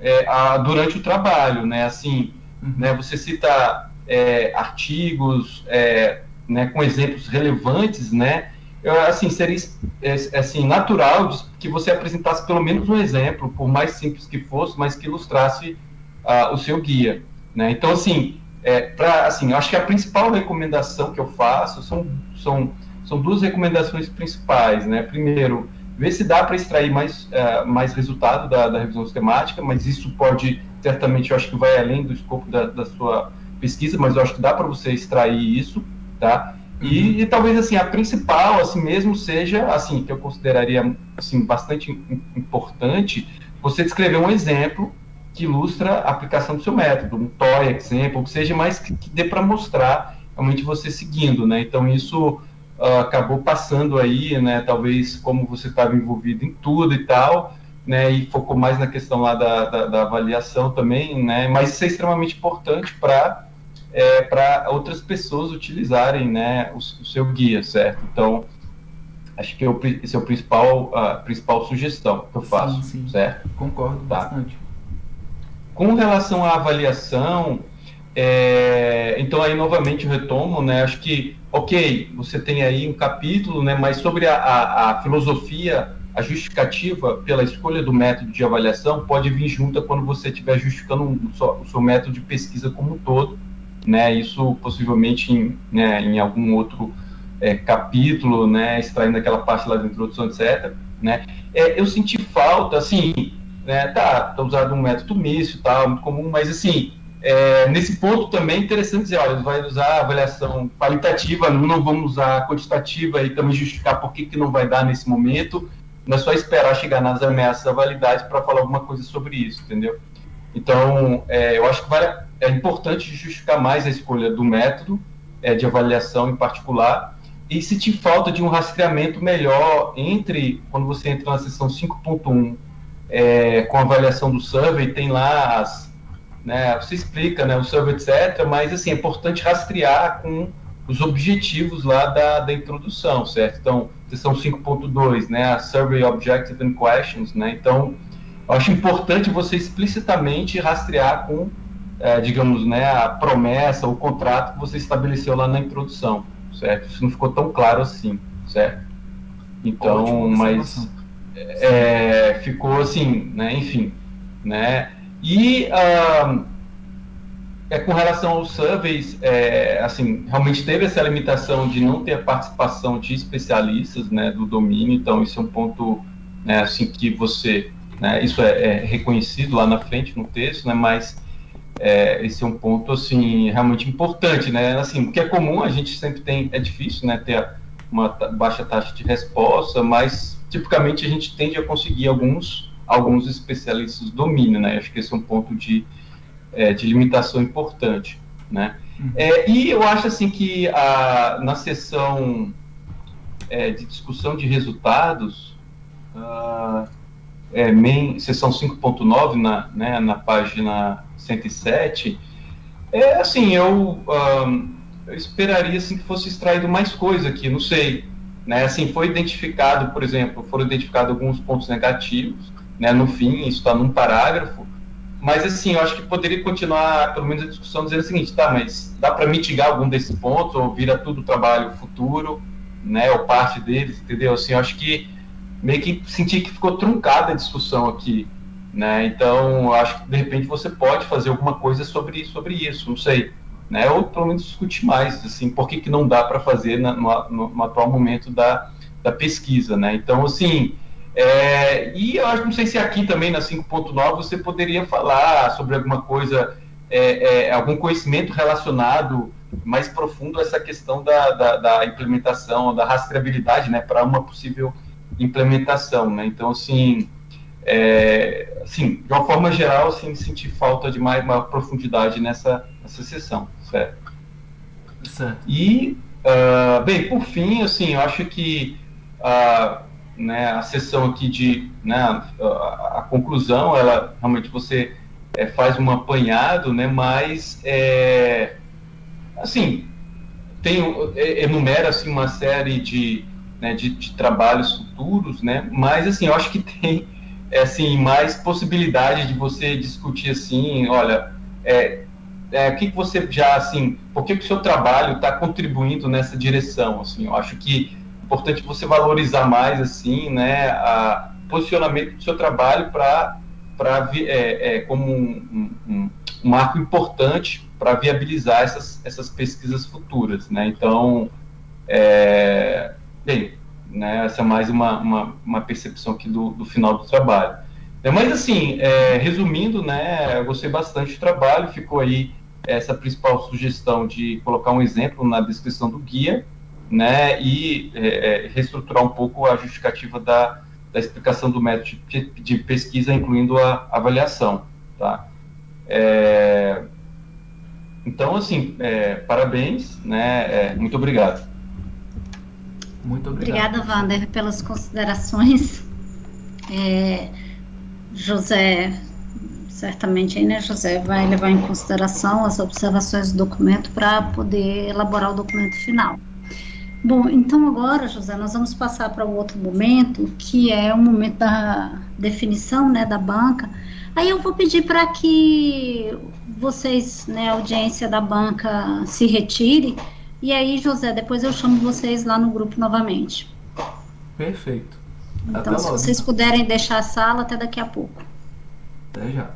é, a- durante o trabalho, né? Assim, Uhum. né? Você cita é, artigos, é, né, com exemplos relevantes, né? Eu, assim, seria é, assim, natural que você apresentasse pelo menos um exemplo, por mais simples que fosse, mas que ilustrasse ah, o seu guia, né? Então, assim, é, assim, eu acho que a principal recomendação que eu faço são, são, são duas recomendações principais, né? Primeiro, ver se dá para extrair mais, eh, mais resultado da, da revisão sistemática, mas isso pode, certamente, eu acho que vai além do escopo da, da sua pesquisa, mas eu acho que dá para você extrair isso, tá? E, e talvez, assim, a principal, assim mesmo, seja, assim, que eu consideraria, assim, bastante im- importante, você descrever um exemplo que ilustra a aplicação do seu método, um toy example, que seja mais que, que dê para mostrar realmente você seguindo, né? Então, isso ah, acabou passando aí, né? Talvez como você estava envolvido em tudo e tal, né? E focou mais na questão lá da, da, da avaliação também, né? Mas isso é extremamente importante para é, para outras pessoas utilizarem, né? O, o seu guia, certo? Então, acho que é o pri- esse é o principal a principal sugestão que eu faço, Sim, sim. certo? Concordo Tá. bastante. Com relação à avaliação, é, então aí novamente eu retomo, né? Acho que, ok, você tem aí um capítulo, né? Mas sobre a, a, a filosofia, a justificativa pela escolha do método de avaliação pode vir junto quando você estiver justificando um- só- o seu método de pesquisa como um todo, né? Isso possivelmente em, né, em algum outro é, capítulo, né? Extraindo aquela parte lá da introdução, etc. Né? É, eu senti falta, assim, né, tá, tá usado um método e tal, muito comum, mas assim, é, nesse ponto também é interessante dizer, olha, vai usar avaliação qualitativa, não, não vamos usar quantitativa e também justificar por que, que não vai dar nesse momento, não é só esperar chegar nas ameaças da validade para falar alguma coisa sobre isso, entendeu? Então, é, eu acho que vale, é importante justificar mais a escolha do método é, de avaliação em particular, e sentir falta de um rastreamento melhor entre, quando você entra na seção 5.1, é, com a avaliação do survey, tem lá as, né, você explica, né, o survey, etc., mas, assim, é importante rastrear com os objetivos lá da, da introdução, certo? Então, seção 5.2, né, a Survey Objective and Questions, né, então, eu acho importante você explicitamente rastrear com, é, digamos, né, a promessa, o contrato que você estabeleceu lá na introdução, certo? Isso não ficou tão claro assim, certo? Então, Ótima mas é, ficou assim, né? Enfim, né? E ah, é com relação aos surveys, é, assim, realmente teve essa limitação de não ter a participação de especialistas, né, do domínio. Então, isso é um ponto, né, assim, que você, né, isso é, é reconhecido lá na frente no texto, né? Mas é, esse é um ponto assim realmente importante, né? Assim, o que é comum a gente sempre tem, é difícil, né, ter uma baixa taxa de resposta, mas tipicamente a gente tende a conseguir alguns alguns especialistas do domínio, né? Acho que esse é um ponto de é, de limitação importante, né? Uhum. É, e eu acho assim que a, na sessão é, de discussão de resultados, é, main, sessão 5.9, na, né, na página 107, É assim, eu, um, eu esperaria assim que fosse extraído mais coisa aqui, não sei. Né? Assim, foi identificado, por exemplo, foram identificados alguns pontos negativos, né? No fim, isso está num parágrafo, mas assim, eu acho que poderia continuar, pelo menos a discussão dizendo o seguinte, tá, mas dá para mitigar algum desses pontos ou vira tudo trabalho futuro, né? Ou parte deles, entendeu? Assim, eu acho que meio que senti que ficou truncada a discussão aqui, né? Então, acho que de repente você pode fazer alguma coisa sobre, sobre isso, não sei, né? Ou pelo menos discutir mais, assim, por que, que não dá para fazer na, no, no, no, atual momento da, da pesquisa, né? Então, assim, é, e eu acho, não sei se aqui também na 5.9 você poderia falar sobre alguma coisa, é, é, algum conhecimento relacionado mais profundo a essa questão da, da, da implementação, da rastreabilidade, né, para uma possível implementação, né? Então, assim, é, assim, de uma forma geral, assim, senti falta de mais uma profundidade nessa, nessa sessão, certo? certo. E, uh, bem, por fim, assim, eu acho que uh, né, a sessão aqui de, né, a, a conclusão, ela realmente você é, faz um apanhado, né, mas, é, assim, tem, é, enumera, assim, uma série de, né, de, de trabalhos futuros, né, mas, assim, eu acho que tem é, assim, mais possibilidade de você discutir assim, olha, é, é, o que, que você já, assim, por que, que o seu trabalho está contribuindo nessa direção, assim, eu acho que importante você valorizar mais, assim, né, a posicionamento do seu trabalho para para é, é, como um, um, um, marco importante para viabilizar essas, essas pesquisas futuras, né, então, é, bem, né? Essa é mais uma, uma, uma percepção aqui do, do final do trabalho. É, mas, assim, é, resumindo, né, eu gostei bastante do trabalho, ficou aí essa principal sugestão de colocar um exemplo na descrição do guia, né, e é, é reestruturar um pouco a justificativa da, da explicação do método de, de pesquisa, incluindo a avaliação, tá? É, então, assim, é, parabéns, né, muito obrigado. Muito obrigado. Obrigada, Wander, pelas considerações. É, José, certamente aí, né, José, vai levar em consideração as observações do documento para poder elaborar o documento final. Bom, então agora, José, nós vamos passar para o outro momento, que é o momento da definição, né, da banca. Aí eu vou pedir para que vocês, né, a audiência da banca, se retire e aí, José, depois eu chamo vocês lá no grupo novamente. Perfeito. Então, até se logo. vocês puderem deixar a sala, até daqui a pouco. Até já.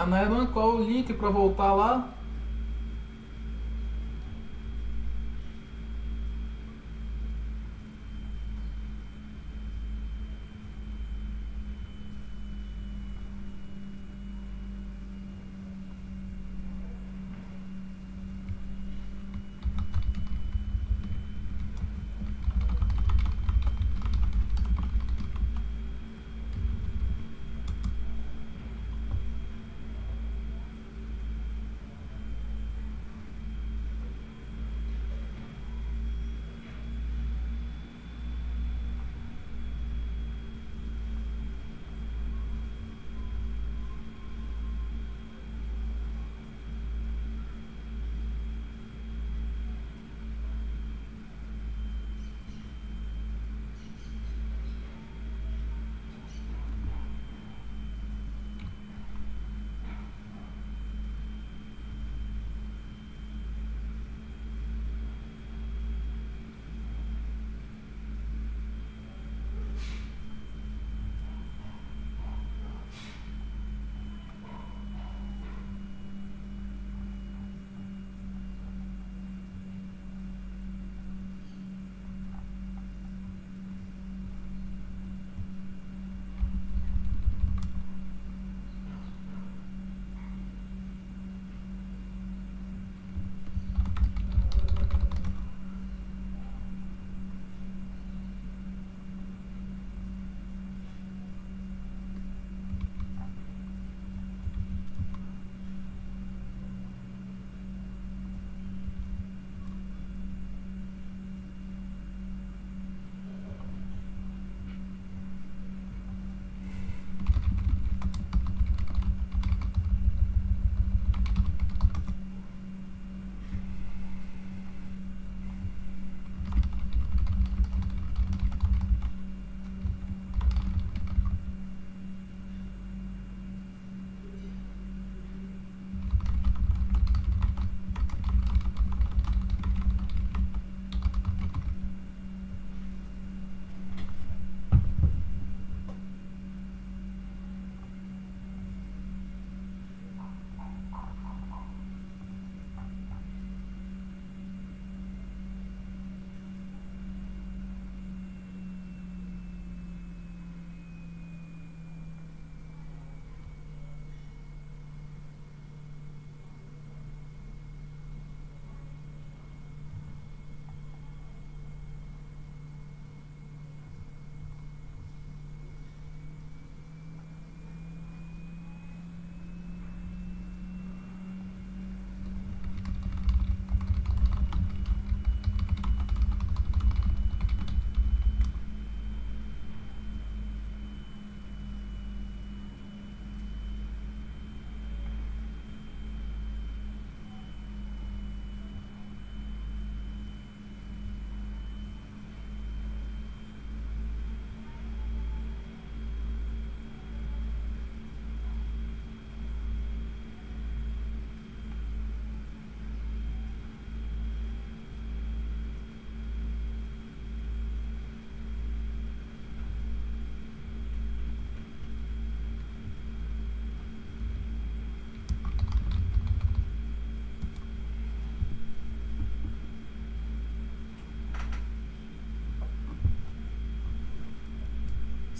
A Nairan, qual o link para voltar lá?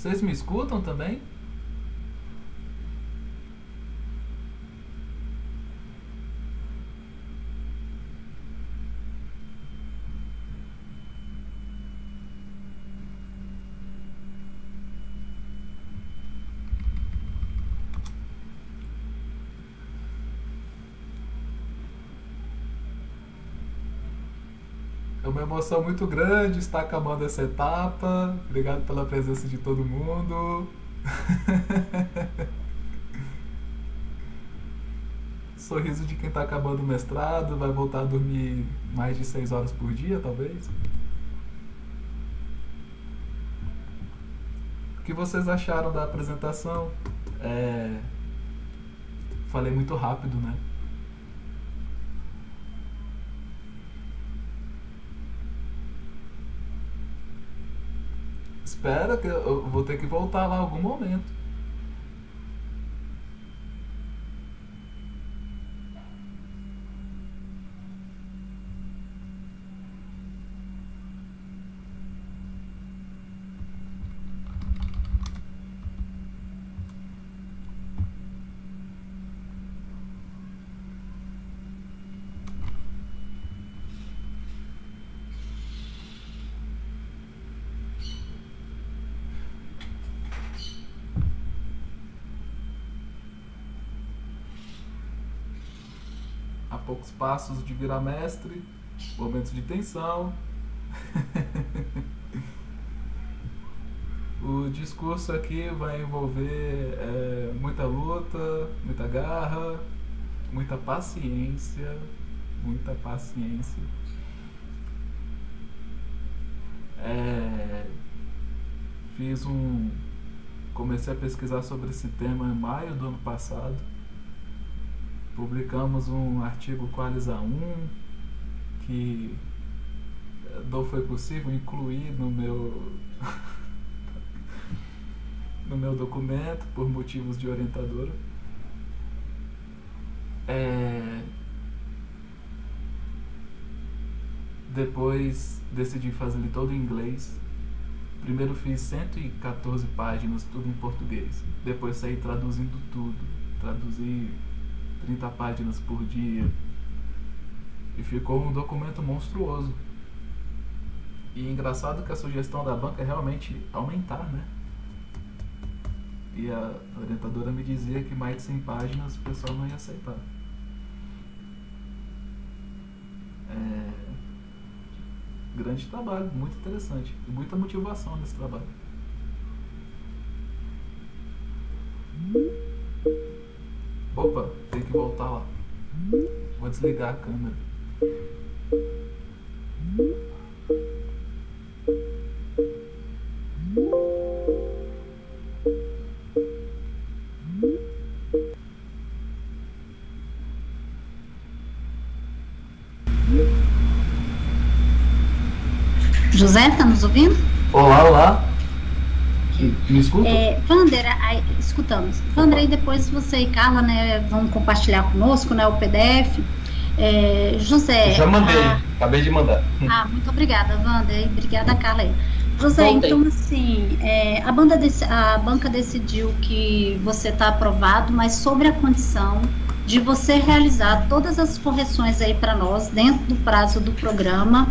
Vocês me escutam também? uma emoção muito grande estar acabando essa etapa. Obrigado pela presença de todo mundo. Sorriso de quem está acabando o mestrado, vai voltar a dormir mais de 6 horas por dia, talvez. O que vocês acharam da apresentação? É... Falei muito rápido, né? Espera que eu vou ter que voltar lá algum momento. a poucos passos de virar mestre, momentos de tensão. o discurso aqui vai envolver é, muita luta, muita garra, muita paciência, muita paciência. É, fiz um. Comecei a pesquisar sobre esse tema em maio do ano passado. Publicamos um artigo Qualis A1 que não foi possível incluir no meu no meu documento por motivos de orientadora. É... Depois decidi fazer ele todo em inglês. Primeiro fiz 114 páginas, tudo em português. Depois saí traduzindo tudo. Traduzi 30 páginas por dia. E ficou um documento monstruoso. E engraçado que a sugestão da banca é realmente aumentar, né? E a orientadora me dizia que mais de 100 páginas o pessoal não ia aceitar. É... Grande trabalho, muito interessante. E muita motivação nesse trabalho. Opa, tem que voltar lá. Vou desligar a câmera. José, está nos ouvindo? Olá, olá. Me escuta? É, Vander, aí, escutamos. Vander, aí depois você e Carla né, vão compartilhar conosco né, o PDF. É, José. Já mandei, a... acabei de mandar. Ah, muito obrigada, Wander. Obrigada, Carla. José, então assim, é, a, banda desse, a banca decidiu que você está aprovado, mas sobre a condição de você realizar todas as correções aí para nós dentro do prazo do programa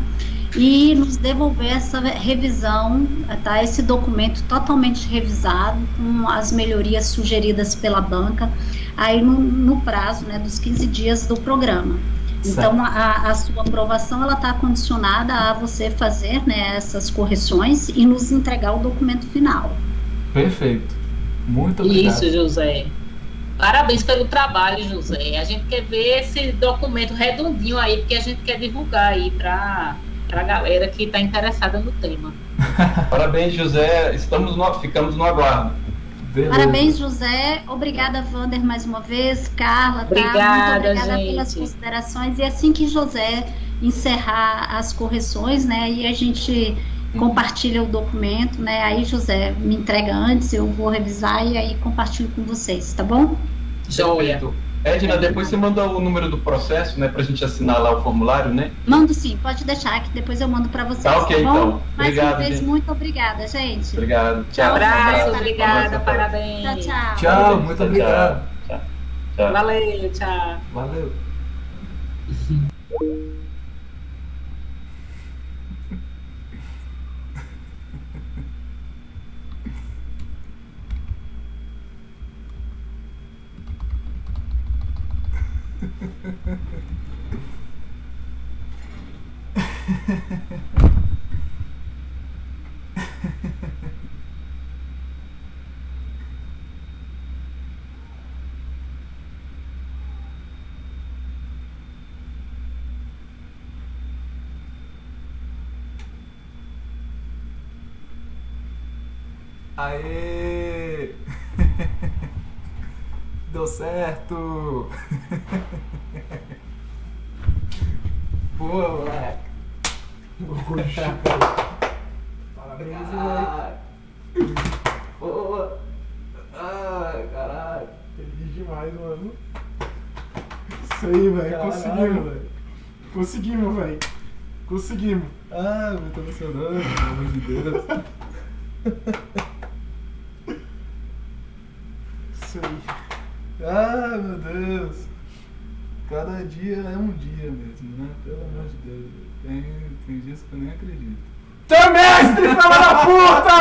e nos devolver essa revisão, tá? Esse documento totalmente revisado com as melhorias sugeridas pela banca aí no, no prazo, né, dos 15 dias do programa. Então a, a, sua aprovação ela está condicionada a você fazer né, essas correções e nos entregar o documento final. Perfeito. Muito obrigado. Isso, José. Parabéns pelo trabalho, José. A gente quer ver esse documento redondinho aí, porque a gente quer divulgar aí para para a galera que está interessada no tema. Parabéns, José. Estamos no, ficamos no aguardo. Beleza. Parabéns, José. Obrigada, Vander, mais uma vez. Carla, obrigada, tá? Muito obrigada gente. pelas considerações. E assim que José encerrar as correções, né, e a gente compartilha o documento, né, aí José me entrega antes, eu vou revisar e aí compartilho com vocês, tá bom? Joia. Edna, depois você manda o número do processo, né, pra gente assinar lá o formulário, né? Mando sim, pode deixar que depois eu mando para vocês. Tá ok, tá então. Mais obrigado, uma vez, gente. muito obrigada, gente. Obrigado. Um Tchau. abraço, Tchau. obrigada, Tchau. parabéns. Tchau, tchau. Tchau, muito Tchau, obrigado. Tchau. Tchau. Valeu, tchau. Valeu. Aê! Deu certo! Boa, moleque! Parabéns, moleque! Boa! Ai, caralho! Feliz demais, mano. Isso aí, velho. Conseguimos, velho. Conseguimos, velho. Conseguimos. Ah, eu tô emocionando, pelo amor de Deus. Isso aí. Ah, meu Deus. Cada dia é um dia mesmo, né? Pelo amor de Deus. Tem, tem dias que eu nem acredito. Teu mestre, filha da puta!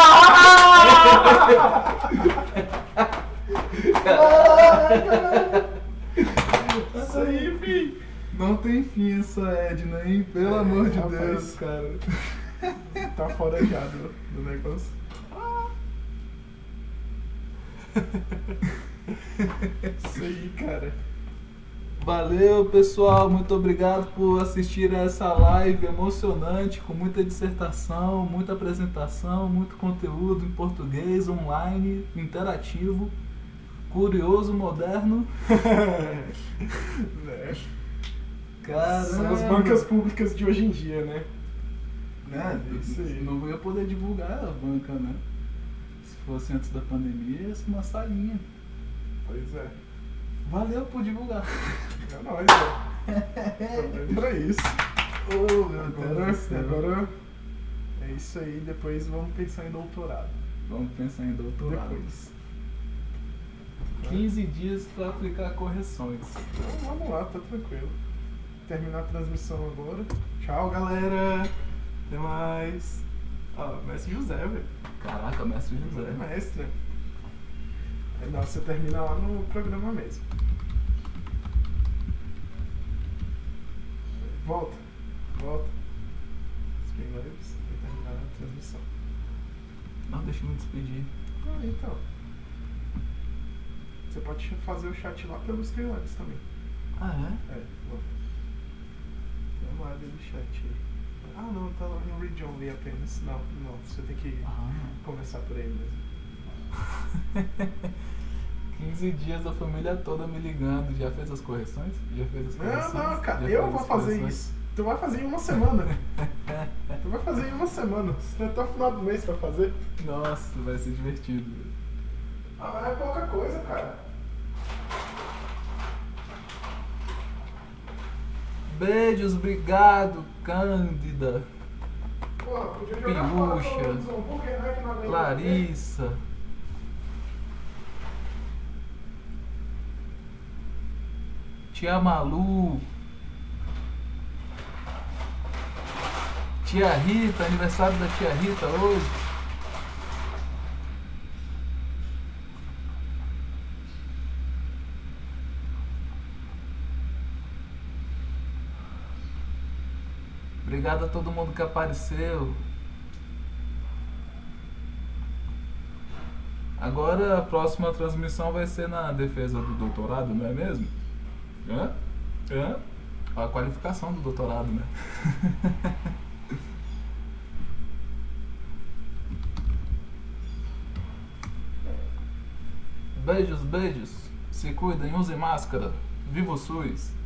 Isso aí, fi. Não tem fim essa Edna, hein? Pelo É, amor de rapaz. Deus, cara. Tá fora já do, do negócio. Isso aí, cara. Valeu, pessoal. Muito obrigado por assistir a essa live emocionante, com muita dissertação, muita apresentação, muito conteúdo em português, online, interativo, curioso, moderno. Né? Caramba. São as bancas públicas de hoje em dia, né? Né? Aí. Não ia poder divulgar a banca, né? Se fosse antes da pandemia, ia ser uma salinha. Pois é. Valeu por divulgar. É nóis, velho. Tô pra isso. Oh, Agora, agora é isso aí. Depois vamos pensar em doutorado. Vamos pensar em doutorado. Depois. 15 dias para aplicar correções. Então vamos lá, tá tranquilo. Terminar a transmissão agora. Tchau, galera. Até mais. Ó, mestre José, velho. Caraca, mestre José José. mestre. Não, você termina lá no programa mesmo. Volta. Volta. Spring Lives e terminar a transmissão. Não, deixa eu me despedir. Ah, então. Você pode fazer o chat lá pelo Streamlabs também. Ah, é? É, vou. Dá uma olhada no chat aí. Ah, não, tá lá no Read Only apenas. Não, não, você tem que Ah. começar por aí mesmo. 15 dias a família toda me ligando. Já fez as correções? Já fez as correções? Não, não, cara, Já eu vou fazer correções? isso. Tu vai fazer em uma semana. tu vai fazer em uma semana. Tem até o final do mês pra fazer. Nossa, vai ser divertido. Ah, mas é pouca coisa, cara. Beijos, obrigado, Cândida, Porra, podia jogar fora Piucha, todos os hambúrguer, né, que não aguenta Larissa. Tia Malu. Tia Rita, aniversário da tia Rita hoje. Obrigado a todo mundo que apareceu. Agora a próxima transmissão vai ser na defesa do doutorado, não é mesmo? Hã? Hã? A qualificação do doutorado, né? beijos, beijos. Se cuidem, usem máscara. Viva o SUS!